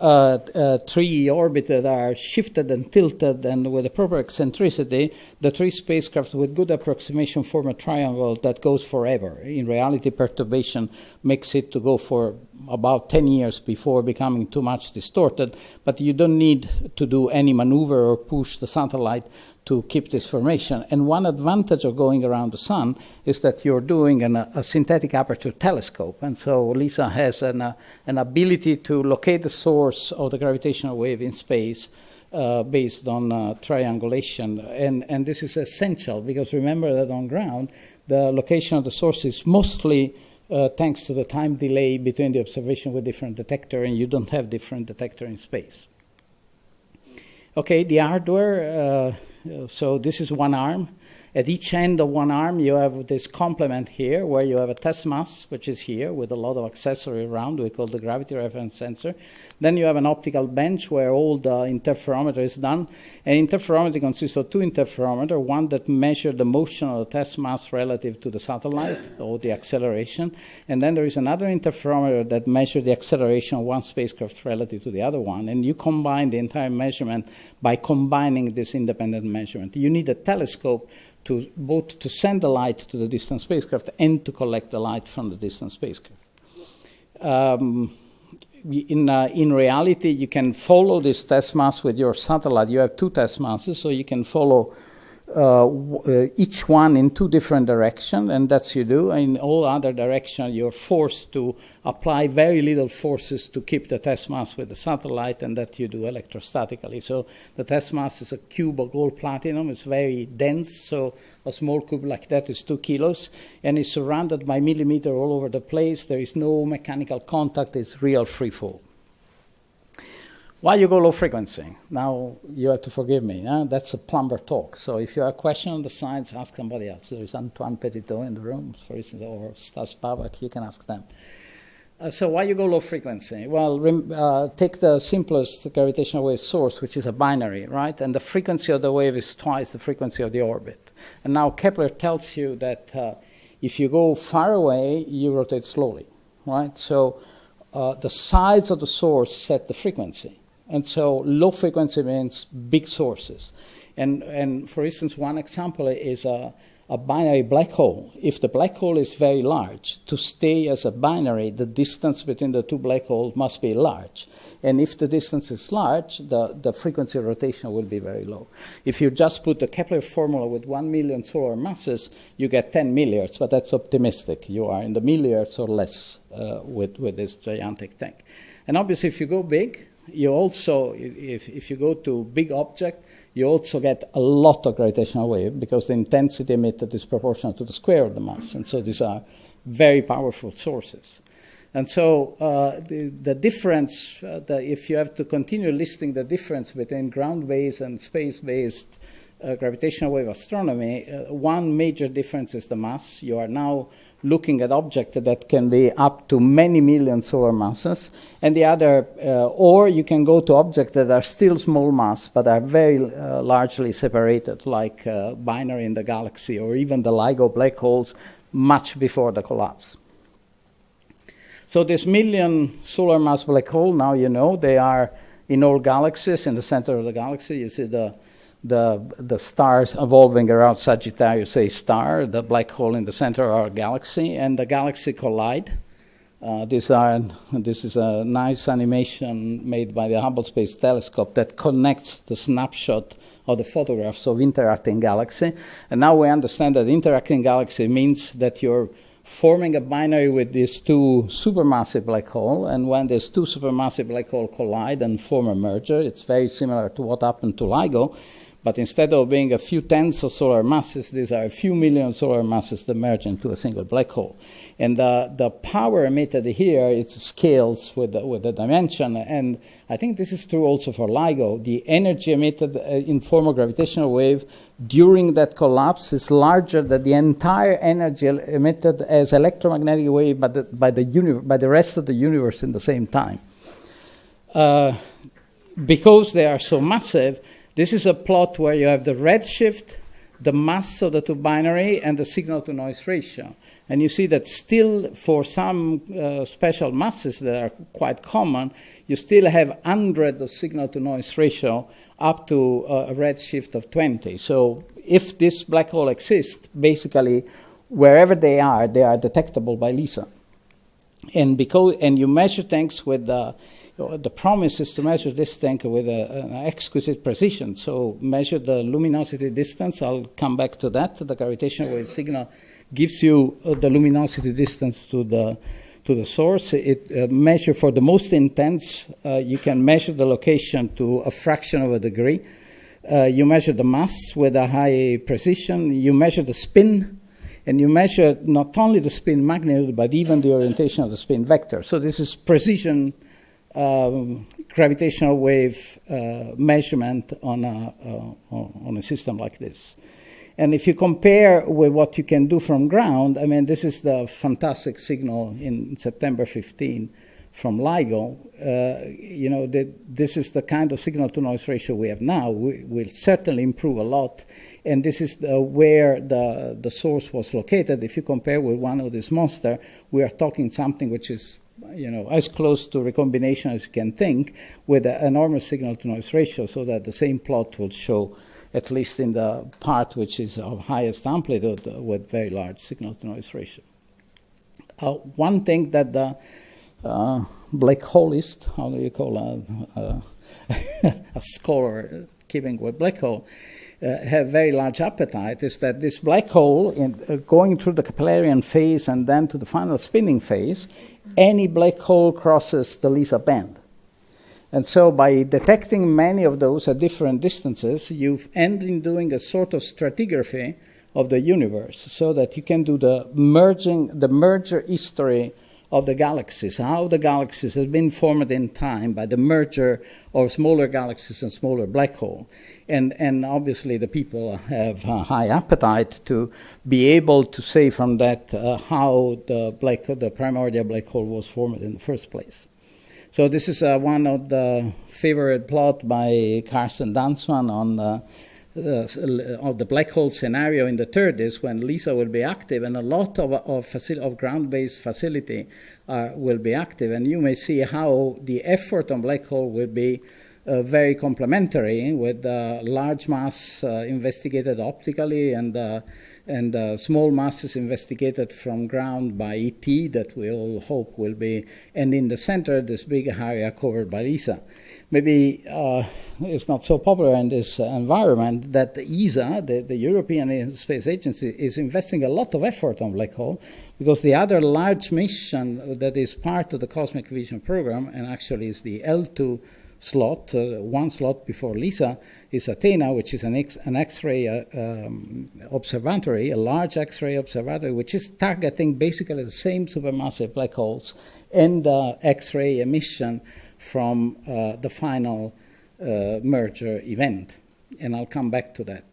uh, uh, three orbits that are shifted and tilted and with a proper eccentricity, the three spacecraft with good approximation form a triangle that goes forever. In reality, perturbation makes it to go for about 10 years before becoming too much distorted, but you don't need to do any maneuver or push the satellite to keep this formation. And one advantage of going around the sun is that you're doing an, a synthetic aperture telescope. And so LISA has an, uh, an ability to locate the source of the gravitational wave in space uh, based on uh, triangulation. And, and this is essential because remember that on ground, the location of the source is mostly uh, thanks to the time delay between the observation with different detector, and you don't have different detector in space. Okay, the hardware. Uh, so this is one arm. At each end of one arm, you have this complement here, where you have a test mass, which is here, with a lot of accessory around. We call the gravity reference sensor. Then you have an optical bench where all the interferometer is done. And interferometry consists of two interferometers, one that measures the motion of the test mass relative to the satellite, or the acceleration. And then there is another interferometer that measures the acceleration of one spacecraft relative to the other one. And you combine the entire measurement by combining this independent measurement. You need a telescope to both to send the light to the distant spacecraft and to collect the light from the distant spacecraft. Um, in, uh, in reality, you can follow this test mass with your satellite. You have two test masses, so you can follow Uh, uh, each one in two different directions, and that's you do. In all other directions, you're forced to apply very little forces to keep the test mass with the satellite, and that you do electrostatically. So the test mass is a cube of gold platinum. It's very dense, so a small cube like that is two kilos, and it's surrounded by millimeter all over the place. There is no mechanical contact. It's real free fall. Why you go low frequency? Now you have to forgive me. Huh? That's a plumber talk. So if you have a question on the science, ask somebody else. There is Antoine Petiteau in the room, for instance, or Stas Babak. You can ask them. Uh, so why you go low frequency? Well, uh, take the simplest gravitational wave source, which is a binary, right? And the frequency of the wave is twice the frequency of the orbit. And now Kepler tells you that uh, if you go far away, you rotate slowly, right? So uh, the size of the source set the frequency. And so low frequency means big sources. And, and for instance, one example is a, a binary black hole. If the black hole is very large, to stay as a binary, the distance between the two black holes must be large. And if the distance is large, the, the frequency rotation will be very low. If you just put the Kepler formula with 1 million solar masses, you get 10 milliards, but that's optimistic. You are in the milliards or less uh, with, with this gigantic thing. And obviously, if you go big, you also, if, if you go to big object, you also get a lot of gravitational wave because the intensity emitted is proportional to the square of the mass. And so these are very powerful sources. And so uh, the, the difference, uh, the, if you have to continue listing the difference between ground-based and space-based uh, gravitational wave astronomy, uh, one major difference is the mass. You are now looking at objects that can be up to many million solar masses, and the other, uh, or you can go to objects that are still small mass but are very uh, largely separated, like uh, binary in the galaxy or even the LIGO black holes much before the collapse. So this million solar mass black hole, now you know, they are in all galaxies. In the center of the galaxy, you see the the, the stars evolving around Sagittarius A star, the black hole in the center of our galaxy, and the galaxy collide. Uh, these are, this is a nice animation made by the Hubble Space Telescope that connects the snapshot of the photographs of interacting galaxy. And now we understand that interacting galaxy means that you're forming a binary with these two supermassive black holes. And when these two supermassive black holes collide and form a merger, it's very similar to what happened to LIGO. But instead of being a few tens of solar masses, these are a few million solar masses that merge into a single black hole. And the, the power emitted here, it scales with the, with the dimension. And I think this is true also for LIGO. The energy emitted uh, in form of gravitational wave during that collapse is larger than the entire energy emitted as electromagnetic wave by the, by the, by the rest of the universe in the same time. Uh, because they are so massive, this is a plot where you have the redshift, the mass of the two binary, and the signal to noise ratio. And you see that still, for some uh, special masses that are quite common, you still have 100 of signal to noise ratio up to uh, a redshift of 20. So if this black hole exists, basically, wherever they are, they are detectable by LISA. And, because, and you measure things with the, the promise is to measure this thing with a, an exquisite precision. So measure the luminosity distance. I'll come back to that. The gravitational wave signal gives you uh, the luminosity distance to the to the source. It uh, measure for the most intense. Uh, you can measure the location to a fraction of a degree. Uh, you measure the mass with a high precision. You measure the spin, and you measure not only the spin magnitude but even the orientation of the spin vector. So this is precision um, gravitational wave uh, measurement on a, uh, on a system like this. And if you compare with what you can do from ground, I mean, this is the fantastic signal in September 15 from LIGO. Uh, you know, the, this is the kind of signal to noise ratio we have now. We will certainly improve a lot. And this is the, where the, the source was located. If you compare with one of these monsters, we are talking something which is you know, as close to recombination as you can think with an enormous signal to noise ratio so that the same plot will show at least in the part which is of highest amplitude uh, with very large signal to noise ratio. Uh, one thing that the uh, black holeist, how do you call a, a, a scholar keeping with black hole, uh, have very large appetite is that this black hole, in, uh, going through the Keplerian phase and then to the final spinning phase, any black hole crosses the LISA band. And so by detecting many of those at different distances, you end in doing a sort of stratigraphy of the universe so that you can do the merging, the merger history of the galaxies, how the galaxies have been formed in time by the merger of smaller galaxies and smaller black hole. And, and obviously the people have a high appetite to be able to say from that uh, how the, black, the primordial black hole was formed in the first place. So this is uh, one of the favorite plot by Karsten Danzmann on uh, uh, of the black hole scenario in the 30s when LISA will be active and a lot of, of, of ground-based facility uh, will be active. And you may see how the effort on black hole will be uh, very complementary with uh, large mass uh, investigated optically and and uh, small masses investigated from ground by ET that we all hope will be, and in the center, this big area covered by ESA. Maybe uh, it's not so popular in this uh, environment that the ESA, the, the, European Space Agency, is investing a lot of effort on black hole because the other large mission that is part of the Cosmic Vision program, and actually is the L2 slot, uh, one slot before LISA, is Athena, which is an, X, an X-ray uh, um, observatory, a large X-ray observatory, which is targeting basically the same supermassive black holes and X-ray emission from uh, the final uh, merger event. And I'll come back to that.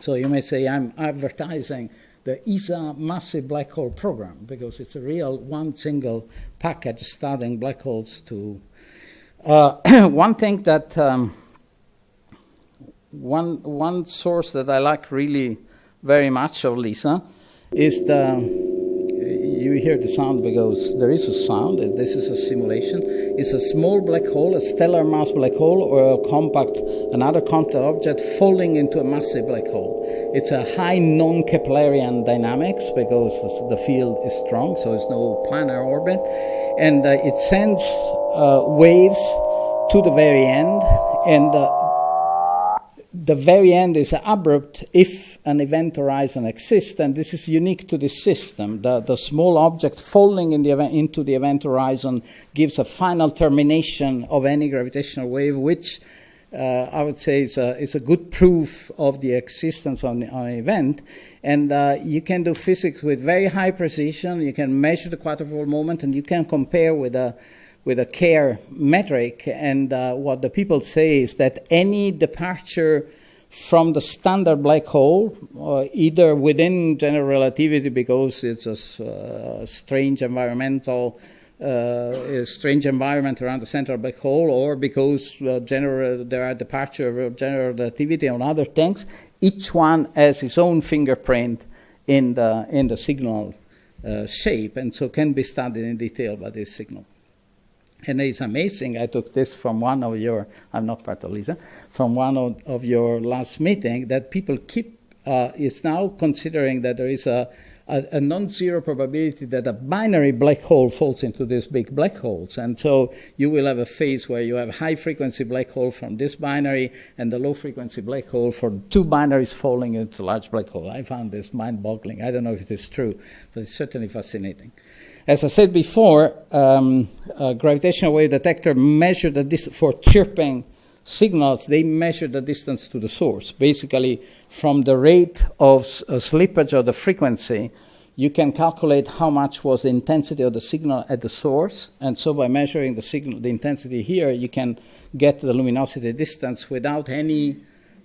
So you may say I'm advertising the ESA massive black hole program because it's a real one single package studying black holes to uh, one thing that um, one one source that I like really very much of LISA is the you hear the sound because there is a sound. This is a simulation. It's a small black hole, a stellar mass black hole, or a compact, another compact object falling into a massive black hole. It's a high non-Keplerian dynamics because the field is strong, so it's no planar orbit, and uh, it sends uh, waves to the very end, and uh, the very end is abrupt if an event horizon exists, and this is unique to this system. The, the small object falling in the event, into the event horizon gives a final termination of any gravitational wave, which uh, I would say is a, is a good proof of the existence of an event. And uh, you can do physics with very high precision. You can measure the quadrupole moment, and you can compare with a with a Kerr metric. And uh, what the people say is that any departure from the standard black hole, uh, either within general relativity because it's a uh, strange environmental, uh, strange environment around the central black hole, or because uh, general, there are departure of general relativity on other things, each one has its own fingerprint in the in the signal uh, shape, and so can be studied in detail by this signal. And it's amazing. I took this from one of your, I'm not part of LISA, from one of, of your last meeting that people keep, uh, is now considering that there is a, a, a non zero probability that a binary black hole falls into these big black holes. And so you will have a phase where you have high frequency black hole from this binary and the low frequency black hole for two binaries falling into large black hole. I found this mind boggling. I don't know if it is true, but it's certainly fascinating. As I said before, um, gravitational wave detector measured the for chirping signals, they measure the distance to the source. Basically, from the rate of uh, slippage of the frequency, you can calculate how much was the intensity of the signal at the source. And so by measuring the signal, the intensity here, you can get the luminosity distance without any,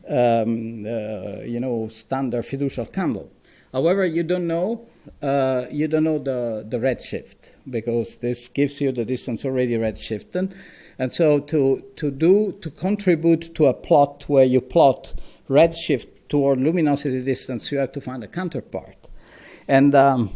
um, uh, you know, standard fiducial candle. However, you don't know uh, you don't know the, the redshift because this gives you the distance already redshifted. And so to, to do to contribute to a plot where you plot redshift toward luminosity distance, you have to find a counterpart. And um,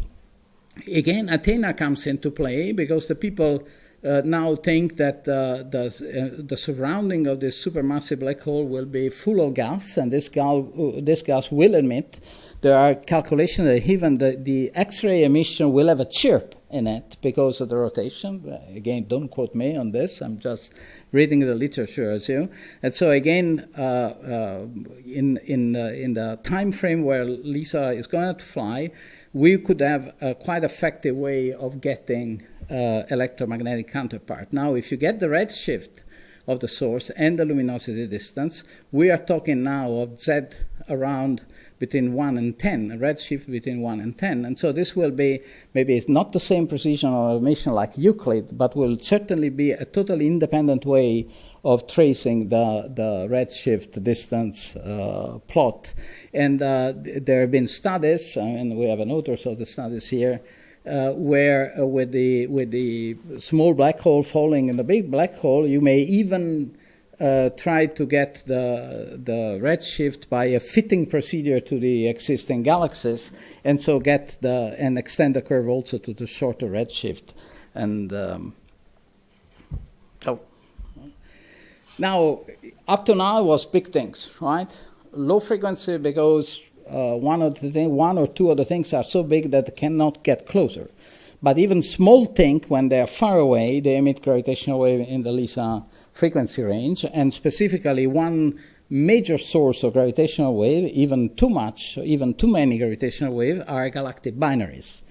again, Athena comes into play because the people uh, now think that uh, the, uh, the surrounding of this supermassive black hole will be full of gas, and this, gal, uh, this gas will emit. There are calculations that even the, the X-ray emission will have a chirp in it because of the rotation. Again, don't quote me on this. I'm just reading the literature as you. And so again, uh, uh, in in uh, in the time frame where LISA is going to fly, we could have a quite effective way of getting uh, electromagnetic counterpart. Now, if you get the redshift of the source and the luminosity distance, we are talking now of Z around between 1 and 10, a redshift between 1 and 10. And so this will be, maybe it's not the same precision of emission like Euclid, but will certainly be a totally independent way of tracing the, the redshift distance uh, plot. And uh, there have been studies, and we have an author of the studies here, uh, where uh, with, the, with the small black hole falling in the big black hole, you may even uh, try to get the, the redshift by a fitting procedure to the existing galaxies, and so get the and extend the curve also to the shorter redshift. And um, now, up to now was big things, right? Low frequency because uh, one of the thing, one or two of the things are so big that they cannot get closer. But even small things, when they are far away, they emit gravitational wave in the LISA frequency range, and specifically one major source of gravitational wave, even too much, even too many gravitational waves, are galactic binaries.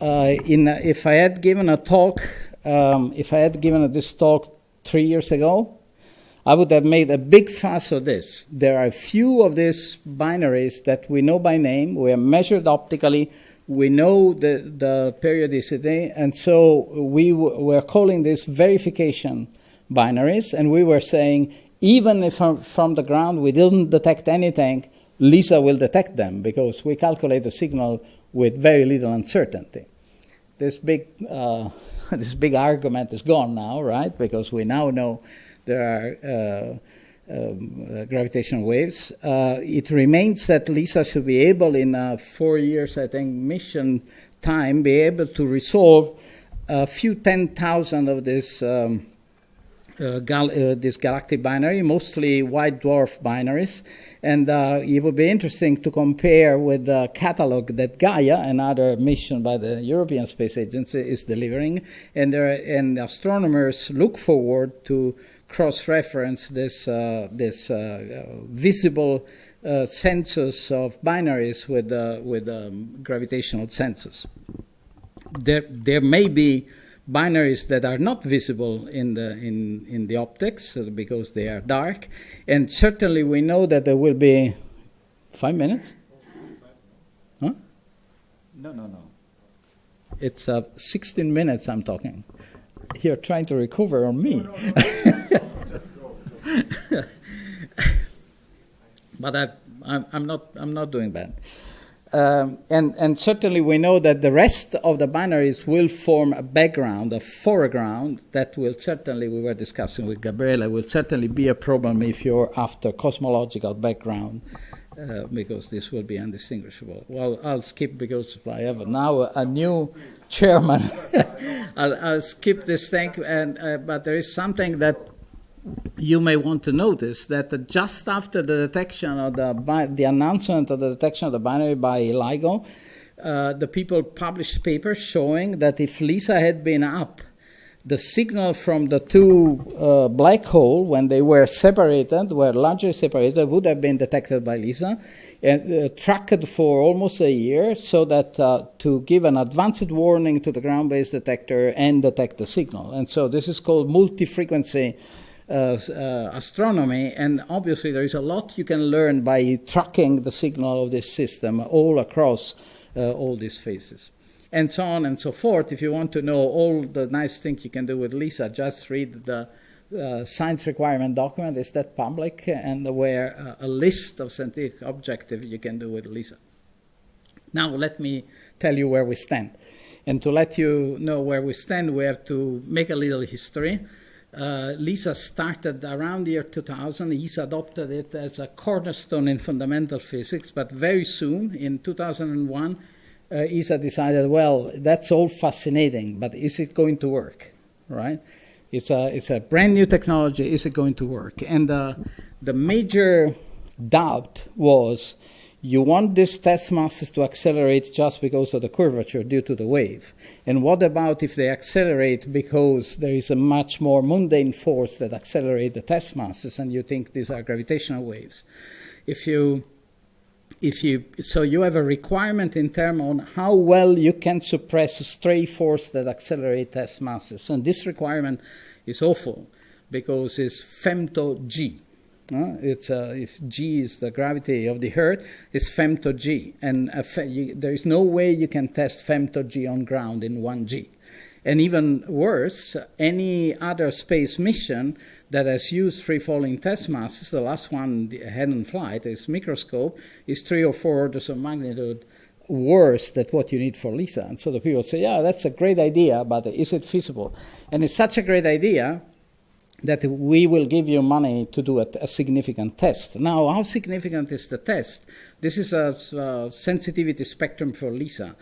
Uh, in, uh, if I had given a talk, um, if I had given this talk three years ago, I would have made a big fuss of this. There are a few of these binaries that we know by name, we are measured optically, we know the, the periodicity, and so we were calling this verification binaries, and we were saying even if from, the ground we didn't detect anything, LISA will detect them because we calculate the signal with very little uncertainty. This big, uh, this big argument is gone now, right? Because we now know there are uh, um, uh, gravitational waves. Uh, it remains that LISA should be able, in uh, four years, I think, mission time, be able to resolve a few ten thousand of these um, gal- uh, this galactic binary, mostly white dwarf binaries. And uh, it would be interesting to compare with the catalog that Gaia, another mission by the European Space Agency, is delivering. And, there, and astronomers look forward to cross-reference this, uh, this uh, visible uh, census of binaries with, with um, gravitational census. There, there may be binaries that are not visible in the in in the optics uh, because they are dark, and certainly we know that there will be five minutes. Huh? No, no, no. It's uh, 16 minutes. I'm talking. You're trying to recover on me. but I, I'm, I'm not. I'm not doing that. Um, and, and, certainly we know that the rest of the binaries will form a background, a foreground that will certainly, we were discussing with Gabriele, will certainly be a problem if you're after cosmological background, uh, because this will be indistinguishable. Well, I'll skip because I have now a, a new chairman. I'll, I'll, skip this thing, and, uh, but there is something that you may want to notice that just after the detection of the, the announcement of the detection of the binary by LIGO, uh, the people published papers showing that if LISA had been up, the signal from the two uh, black hole when they were separated, were largely separated, would have been detected by LISA and uh, tracked for almost a year so that uh, to give an advanced warning to the ground-based detector and detect the signal. And so this is called multi-frequency astronomy, and obviously there is a lot you can learn by tracking the signal of this system all across uh, all these phases. And so on and so forth. If you want to know all the nice things you can do with LISA, just read the uh, science requirement document. Is that public? And where uh, a list of scientific objectives you can do with LISA. Now, let me tell you where we stand. And to let you know where we stand, we have to make a little history. Uh, LISA started around the year 2000. He's adopted it as a cornerstone in fundamental physics, but very soon, in 2001, uh, ESA decided, well, that's all fascinating, but is it going to work? Right? It's a, it's a brand new technology. Is it going to work? And uh, the major doubt was you want these test masses to accelerate just because of the curvature due to the wave. And what about if they accelerate because there is a much more mundane force that accelerates the test masses and you think these are gravitational waves? If you if you so you have a requirement in terms on how well you can suppress a stray force that accelerate test masses and this requirement is awful because it's femto g it's uh, if g is the gravity of the earth it's femto g and fe- you, there is no way you can test femto g on ground in 1g and even worse, any other space mission that has used free falling test masses, the last one had in flight, is microscope, is three or four orders of magnitude worse than what you need for LISA. And so the people say, yeah, that's a great idea, but is it feasible? And it's such a great idea that we will give you money to do a, a significant test. Now, how significant is the test? This is a, a sensitivity spectrum for LISA.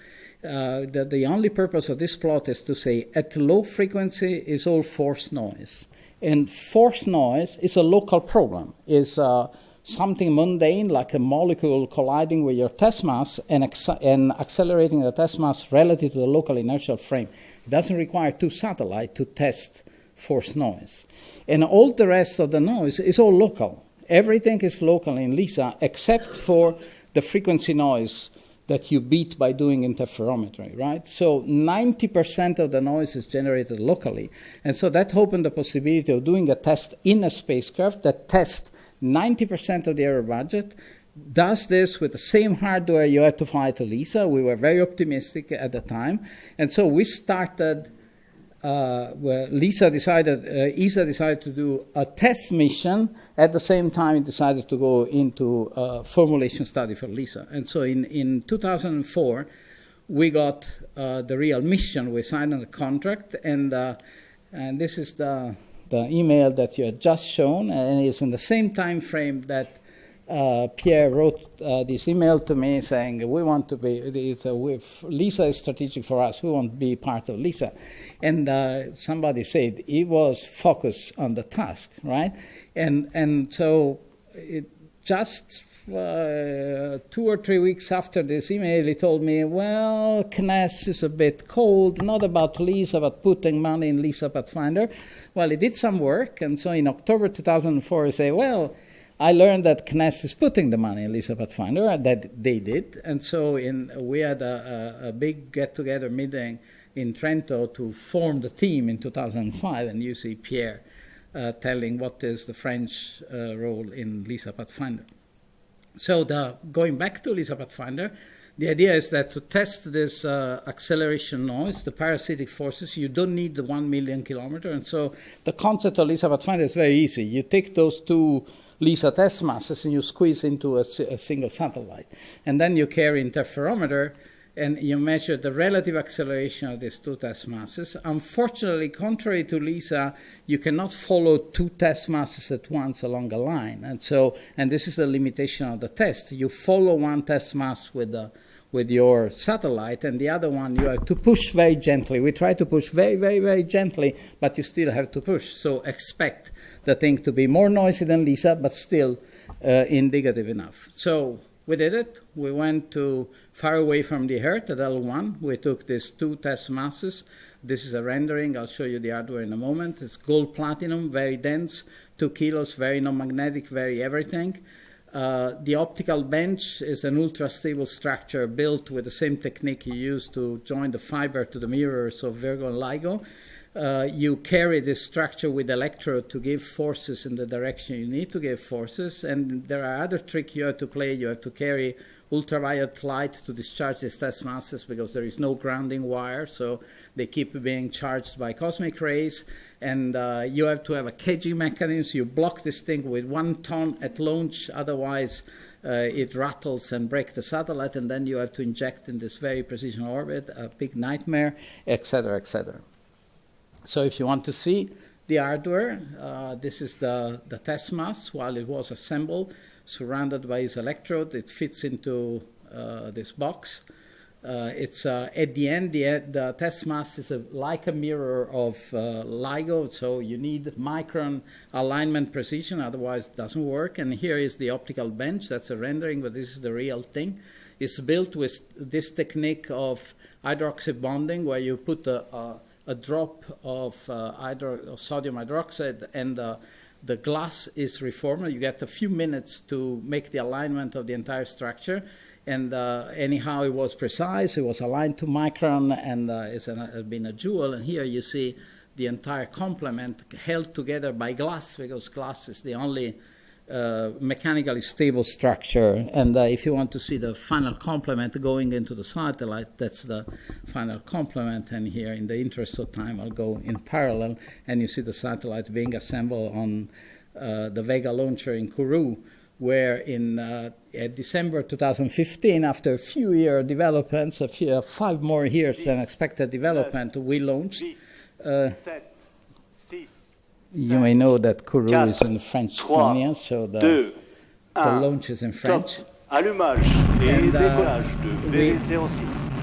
Uh, the, the only purpose of this plot is to say at low frequency is all force noise. And force noise is a local problem, is uh, something mundane like a molecule colliding with your test mass and, and accelerating the test mass relative to the local inertial frame. It doesn't require two satellites to test force noise. And all the rest of the noise is all local. Everything is local in LISA except for the frequency noise that you beat by doing interferometry, right? So 90% of the noise is generated locally. And so that opened the possibility of doing a test in a spacecraft that tests 90% of the error budget, does this with the same hardware you had to fly to LISA. We were very optimistic at the time. And so we started uh, where Lisa decided, uh, ESA decided to do a test mission. At the same time, it decided to go into a formulation study for Lisa. And so in, in 2004, we got uh, the real mission. We signed a contract, and, uh, and this is the, the email that you had just shown, and it's in the same time frame that uh, Pierre wrote uh, this email to me saying, "We want to be. It's Lisa is strategic for us. We want to be part of Lisa." And uh, somebody said he was focused on the task, right? And and so it just uh, two or three weeks after this email, he told me, "Well, CNES is a bit cold. Not about Lisa, but putting money in Lisa Pathfinder." Well, he did some work, and so in October 2004, he said, "Well." I learned that CNES is putting the money in Lisa Pathfinder, that they did. And so in, we had a, a, a big get together meeting in Trento to form the team in 2005. And you see Pierre uh, telling what is the French uh, role in Lisa Pathfinder. So the, going back to Lisa Pathfinder, the idea is that to test this uh, acceleration noise, the parasitic forces, you don't need the one million kilometer. And so the concept of Lisa Pathfinder is very easy. You take those two LISA test masses and you squeeze into a, a, single satellite. And then you carry interferometer and you measure the relative acceleration of these two test masses. Unfortunately, contrary to LISA, you cannot follow two test masses at once along a line. And so, and this is the limitation of the test. You follow one test mass with the with your satellite, and the other one you have to push very gently. We try to push very, very, very gently, but you still have to push. So expect the thing to be more noisy than Lisa, but still uh, indicative enough. So we did it. We went to far away from the Earth at L1. We took these two test masses. This is a rendering. I'll show you the hardware in a moment. It's gold platinum, very dense, two kilos, very non-magnetic, very everything. Uh, the optical bench is an ultra stable structure built with the same technique you use to join the fiber to the mirrors of Virgo and LIGO. Uh, you carry this structure with electrode to give forces in the direction you need to give forces. And there are other tricks you have to play. You have to carry ultraviolet light to discharge these test masses because there is no grounding wire, so they keep being charged by cosmic rays. And uh, you have to have a caging mechanism. You block this thing with one ton at launch, otherwise uh, it rattles and breaks the satellite, and then you have to inject in this very precision orbit, a big nightmare, etc., etc. So if you want to see the hardware, uh, this is the, the test mass while it was assembled, surrounded by its electrode. It fits into uh, this box. Uh, it's uh, at the end, the, the test mass is a, like a mirror of uh, LIGO, so you need micron alignment precision, otherwise it doesn't work. And here is the optical bench. That's a rendering, but this is the real thing. It's built with this technique of hydroxy bonding, where you put a, a, a drop of, uh, hydro, sodium hydroxide and uh, the glass is reformed. You get a few minutes to make the alignment of the entire structure and uh, anyhow it was precise it was aligned to micron and uh, it's an, has been a jewel and here you see the entire complement held together by glass because glass is the only uh, mechanically stable structure and uh, if you want to see the final complement going into the satellite that's the final complement and here in the interest of time i'll go in parallel and you see the satellite being assembled on uh, the vega launcher in kourou where in uh, December 2015, after a few year developments, a few, uh, five more years than expected development, we launched. You may know that Kourou is in French Guinea, so the, the launch is in French. and, uh, we,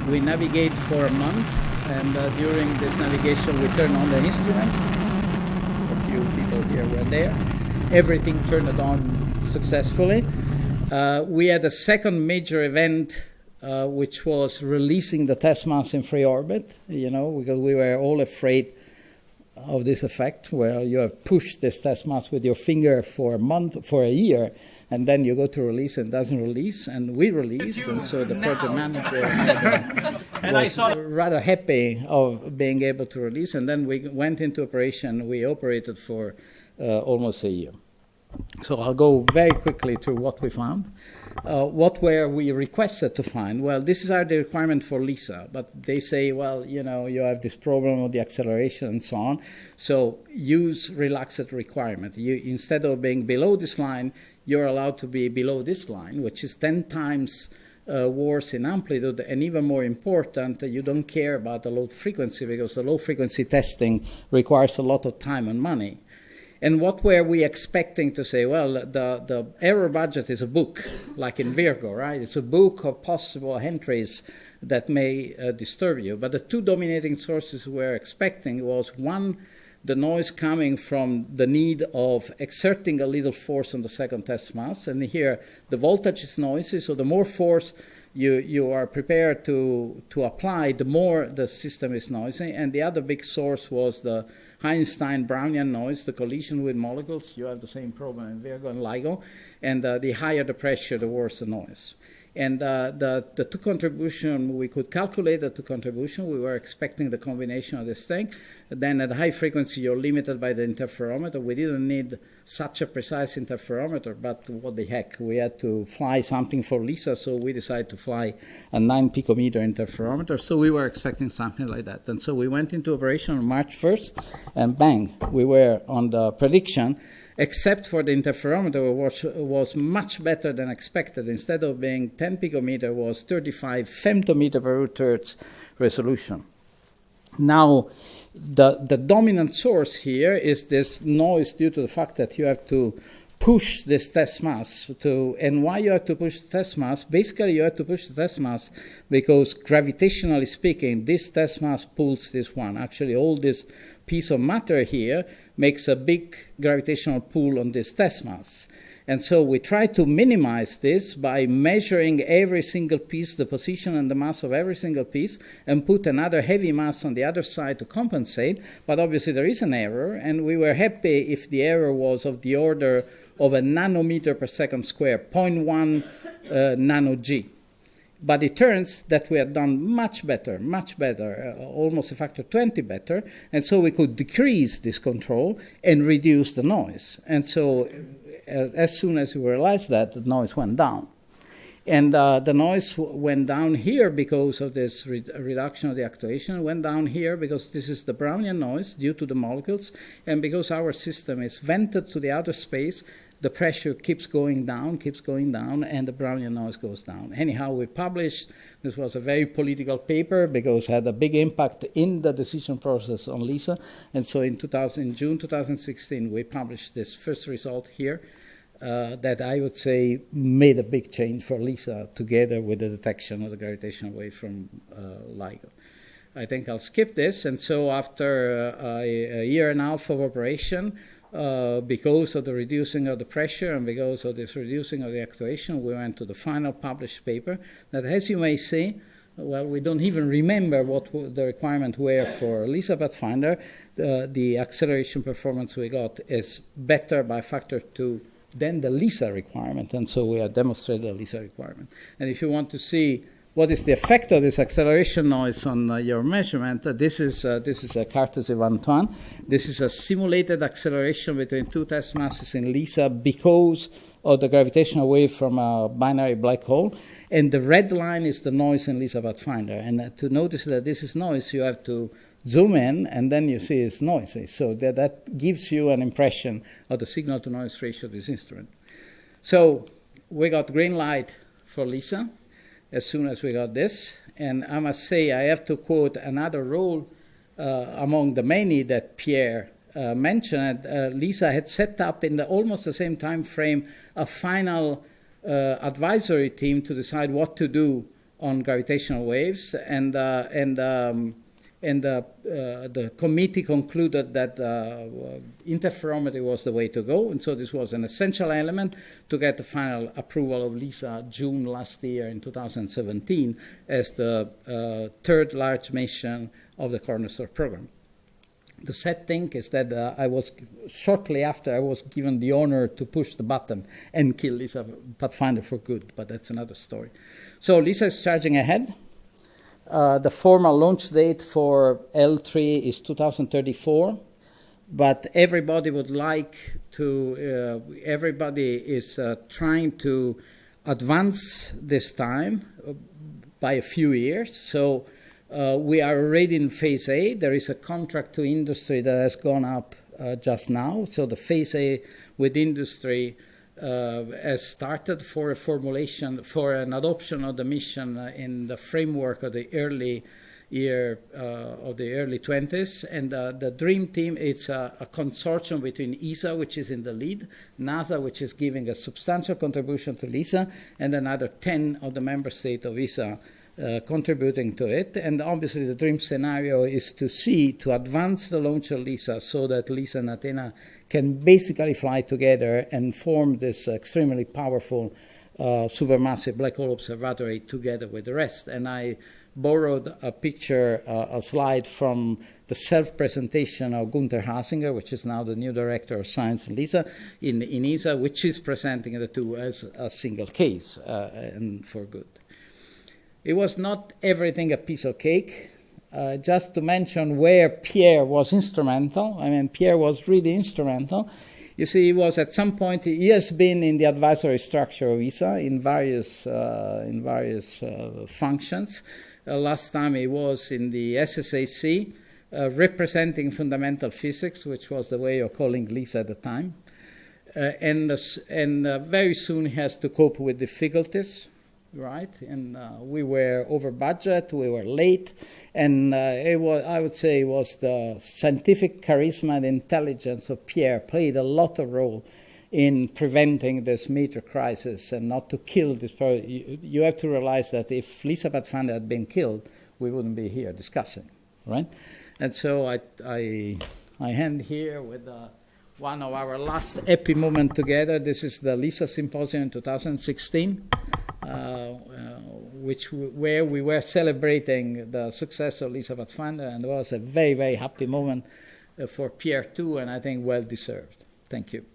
we navigate for a month, and uh, during this navigation, we turn on the instrument. A few people here were there. Everything turned on successfully. Uh, we had a second major event, uh, which was releasing the test mass in free orbit, you know, because we were all afraid of this effect where you have pushed this test mass with your finger for a month, for a year, and then you go to release and doesn't release, and we released, and so the project manager and was rather happy of being able to release, and then we went into operation. We operated for uh, almost a year. So I'll go very quickly through what we found. Uh, what were we requested to find? Well, this is our the requirement for LISA, but they say, well, you know, you have this problem of the acceleration and so on. So use relaxed requirement. You, instead of being below this line, you're allowed to be below this line, which is 10 times uh, worse in amplitude, and even more important, you don't care about the low frequency because the low frequency testing requires a lot of time and money. And what were we expecting to say? Well, the, the error budget is a book, like in Virgo, right? It's a book of possible entries that may uh, disturb you. But the two dominating sources we were expecting was one, the noise coming from the need of exerting a little force on the second test mass. And here, the voltage is noisy, so the more force you, you are prepared to, to apply, the more the system is noisy. And the other big source was the Einstein Brownian noise, the collision with molecules, you have the same problem in Virgo and LIGO, and uh, the higher the pressure, the worse the noise. And uh, the, the two contribution, we could calculate the two contribution. We were expecting the combination of this thing. Then at high frequency, you're limited by the interferometer. We didn't need such a precise interferometer, but what the heck, we had to fly something for LISA, so we decided to fly a 9 picometer interferometer. So we were expecting something like that. And so we went into operation on March 1st, and bang, we were on the prediction except for the interferometer, which was much better than expected. Instead of being 10 picometer, was 35 femtometer per root hertz resolution. Now, the, the dominant source here is this noise due to the fact that you have to push this test mass to and why you have to push the test mass basically you have to push the test mass because gravitationally speaking this test mass pulls this one actually all this piece of matter here makes a big gravitational pull on this test mass. And so we try to minimize this by measuring every single piece, the position and the mass of every single piece, and put another heavy mass on the other side to compensate. But obviously, there is an error, and we were happy if the error was of the order of a nanometer per second square, 0.1 uh, nano g. But it turns that we had done much better, much better, uh, almost a factor 20 better. And so we could decrease this control and reduce the noise. And so uh, as soon as we realized that, the noise went down. And uh, the noise went down here because of this re- reduction of the actuation, went down here because this is the Brownian noise due to the molecules, and because our system is vented to the outer space, the pressure keeps going down, keeps going down, and the Brownian noise goes down. Anyhow, we published, this was a very political paper because it had a big impact in the decision process on LISA, and so in, 2000, in June 2016, we published this first result here uh, that I would say made a big change for LISA together with the detection of the gravitational wave from uh, LIGO. I think I'll skip this. And so, after uh, a, a, year and a half of operation, uh, because of the reducing of the pressure and because of this reducing of the actuation, we went to the final published paper that, as you may see, well, we don't even remember what the requirements were for LISA Pathfinder. The, the acceleration performance we got is better by factor two than the LISA requirement, and so we have demonstrated the LISA requirement. And if you want to see what is the effect of this acceleration noise on uh, your measurement, uh, this is uh, this is a Cartesy-Antoine. This is a simulated acceleration between two test masses in LISA because of the gravitational wave from a binary black hole. And the red line is the noise in LISA Pathfinder. And uh, to notice that this is noise, you have to zoom in, and then you see it's noisy. So that, that gives you an impression of the signal to noise ratio of this instrument. So we got green light for LISA as soon as we got this. And I must say, I have to quote another role uh, among the many that Pierre uh, mentioned. Uh, LISA had set up in the almost the same time frame a final uh, advisory team to decide what to do on gravitational waves, and uh, and um, and the, uh, the committee concluded that uh, interferometry was the way to go, and so this was an essential element to get the final approval of LISA June last year in 2017 as the uh, third large mission of the Cornerstone program. The sad thing is that uh, I was shortly after I was given the honor to push the button and kill LISA Pathfinder for good, but that's another story. So LISA is charging ahead. Uh, the formal launch date for L3 is 2034, but everybody would like to, uh, everybody is uh, trying to advance this time by a few years. So uh, we are already in phase A. There is a contract to industry that has gone up uh, just now. So the phase A with industry uh, has started for a formulation for an adoption of the mission uh, in the framework of the early year uh, of the early 20s and uh, the dream team it's a, a, consortium between ESA which is in the lead NASA which is giving a substantial contribution to LISA and another 10 of the member states of ESA uh, contributing to it. And obviously, the dream scenario is to see, to advance the launch of LISA so that LISA and Athena can basically fly together and form this extremely powerful uh, supermassive black hole observatory together with the rest. And I borrowed a picture, uh, a slide from the self presentation of Gunther Hasinger, which is now the new director of science in LISA, in, in ESA, which is presenting the two as a single case uh, and for good. It was not everything a piece of cake. Uh, just to mention where Pierre was instrumental, I mean, Pierre was really instrumental. You see, he was at some point, he has been in the advisory structure of ESA in various, uh, in various uh, functions. Uh, last time he was in the SSAC, uh, representing fundamental physics, which was the way of calling LISA at the time. Uh, and and very soon he has to cope with difficulties right? And uh, we were over budget, we were late, and uh, it was, I would say, it was the scientific charisma and intelligence of Pierre played a lot of role in preventing this major crisis and not to kill this. You, you have to realize that if LISA Pathfinder had been killed, we wouldn't be here discussing, right? And so I, I, I end here with. Uh, one of our last epi moment together. This is the LISA Symposium in 2016. Uh, uh, which where we were celebrating the success of LISA Pathfinder, and it was a very very happy moment uh, for Pierre too, and I think well deserved. Thank you.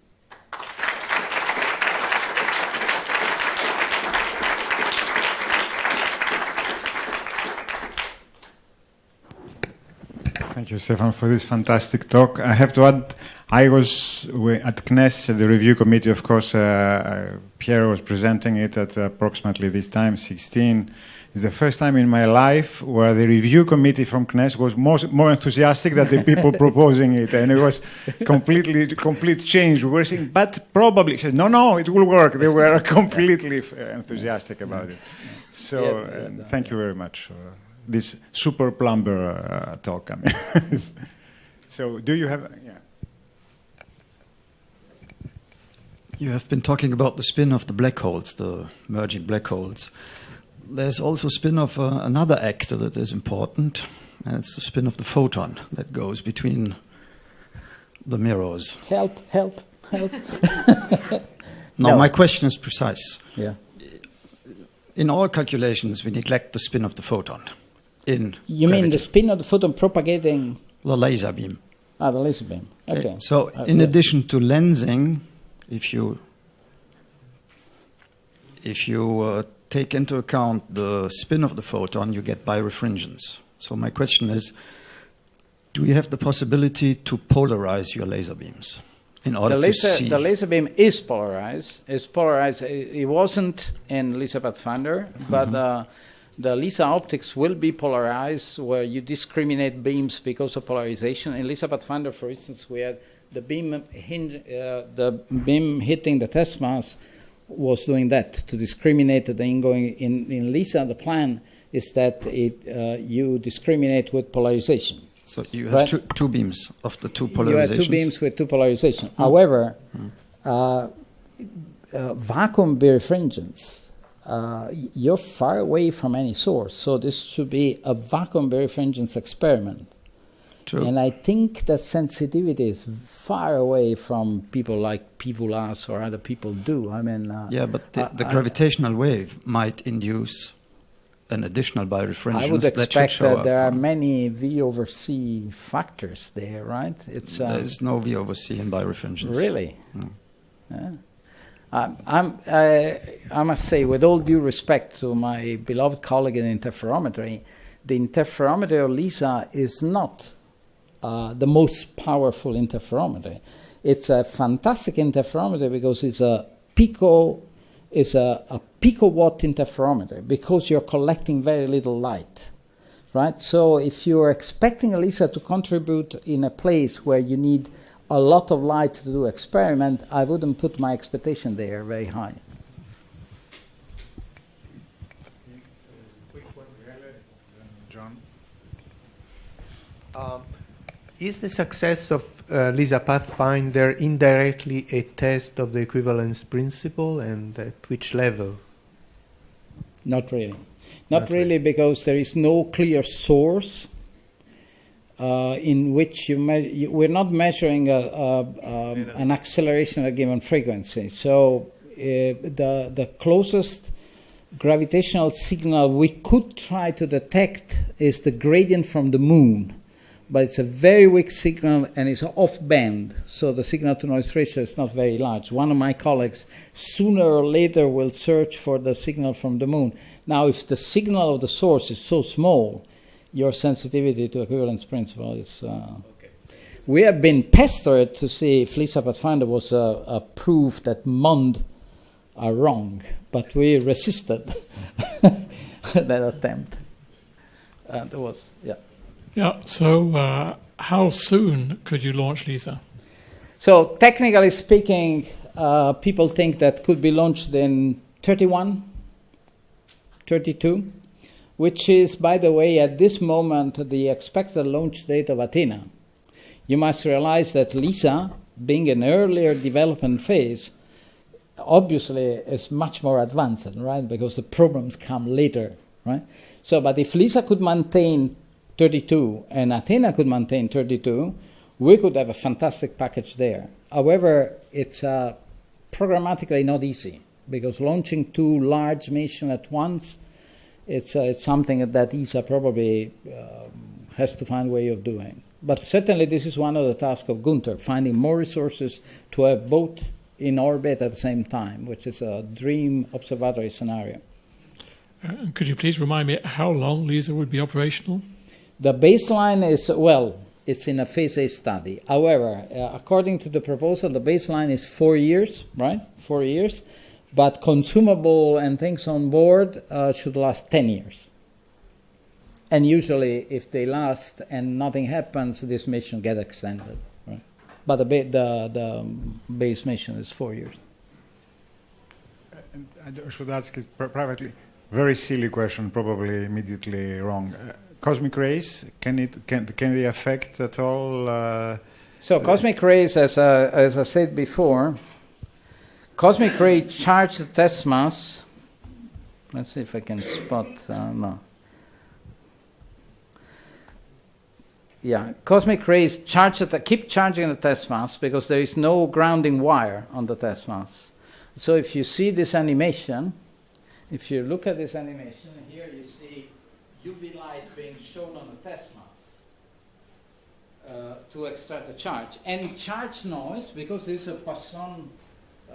Thank you, Stefan, for this fantastic talk. I have to add, I was at CNES, the review committee, of course, uh, uh, Pierre was presenting it at approximately this time, 16. It's the first time in my life where the review committee from CNES was more, more enthusiastic than the people proposing it. And it was completely, complete change. We were saying, but probably, said, no, no, it will work. They were completely enthusiastic about it. So, uh, thank you very much this super plumber uh, talk. I mean, so do you have, yeah. You have been talking about the spin of the black holes, the merging black holes. There's also spin of uh, another actor that is important, and it's the spin of the photon that goes between the mirrors. Help, help, help. Now, No. my question is precise. yeah. In all calculations, we neglect the spin of the photon in You mean the spin of the photon propagating the laser beam. ah, the laser beam? Okay. So, Uh, in yeah. addition to lensing, if you if you uh, take into account the spin of the photon, you get birefringence. So, my question is: Do you have the possibility to polarize your laser beams in order the to laser, see? the laser beam is polarized. It's polarized. It, it wasn't in LISA Pathfinder, but uh, the LISA optics will be polarized, where you discriminate beams because of polarization. In LISA Pathfinder, for instance, we had the beam hinge, uh, the beam hitting the test mass was doing that to discriminate the ingoing. In, in LISA, the plan is that it uh, you discriminate with polarization. so, you have Right. two, two beams of the two polarizations. You polarizations. have two beams with two polarization. However, uh, uh, vacuum birefringence, uh, you're far away from any source, so this should be a vacuum birefringence experiment. True. And I think that sensitivity is far away from people like PVLAS or other people do. I mean, uh, yeah, but the, the I- gravitational wave might induce an additional birefringence I would that expect that up. there are many V over C factors there, right? It's uh, There's no V over C in birefringence. Really? Yeah. I'm, I, I must say, with all due respect to my beloved colleague in interferometry, the interferometer of LISA is not uh, the most powerful interferometer. It's a fantastic interferometer because it's a pico, it's a, a picowatt interferometer because you're collecting very little light right? So if you're expecting LISA to contribute in a place where you need a lot of light to do experiment, I wouldn't put my expectation there very high. John? Um, is the success of uh, LISA Pathfinder indirectly a test of the equivalence principle, and at which level? Not really. Not, Not really, really. because there is no clear source uh, in which you, me- you we're not measuring a, a, um, an acceleration at a given frequency. So uh, the the closest gravitational signal we could try to detect is the gradient from the moon. But it's a very weak signal and it's off band, so the signal to noise ratio is not very large. One of my colleagues sooner or later will search for the signal from the moon. Now, if the signal of the source is so small, your sensitivity to equivalence principle is. Uh, We have been pestered to see if Lisa Pathfinder was a, a proof that MOND are wrong, but we resisted that attempt. And it was, yeah. Yeah. So, uh, how soon could you launch LISA? So technically speaking, uh, people think that could be launched in 31, 32, which is, by the way, at this moment, the expected launch date of Athena. You must realize that LISA, being an earlier development phase, obviously is much more advanced, right? Because the problems come later, right? So, but if LISA could maintain 32 and Athena could maintain 32, we could have a fantastic package there. However, it's uh, programmatically not easy because launching two large missions at once, it's, uh, it's something that ESA probably um, has to find a way of doing. But certainly, this is one of the tasks of Gunther, finding more resources to have both in orbit at the same time, which is a dream observatory scenario. Uh, could you please remind me how long LISA would be operational? The baseline is, well, It's in a phase A study. However, uh, according to the proposal, the baseline is four years, right? Four years. But consumable and things on board uh, should last 10 years. And usually, if they last and nothing happens, this mission get extended. Right? But the, the, the base mission is four years. And I should ask it privately. Very silly question, probably immediately wrong. Uh, cosmic rays, can it can can they affect at all? Uh, So cosmic rays, as, uh, as I said before, cosmic ray charge the test mass. Let's see if I can spot. Uh, no. Yeah, cosmic rays charge the, keep charging the test mass because there is no grounding wire on the test mass. So if you see this animation, if you look at this animation, here you see UV light being shown on the test mass uh, to extract the charge. Any charge noise, because this is a Poisson,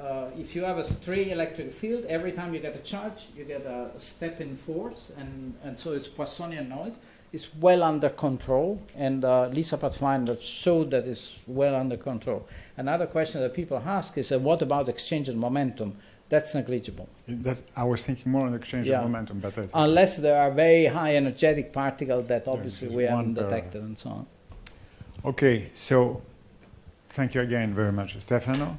uh, if you have a stray electric field, every time you get a charge, you get a step in force, and, and so it's Poissonian noise. It's well under control, and uh, Lisa Pathfinder showed that it's well under control. Another question that people ask is, uh, what about exchange of momentum? That's negligible. that's, I was thinking more on exchange Yeah. of momentum, but that's Unless there are very high energetic particles that obviously we haven't detected and so on. okay. So, thank you again very much, Stefano.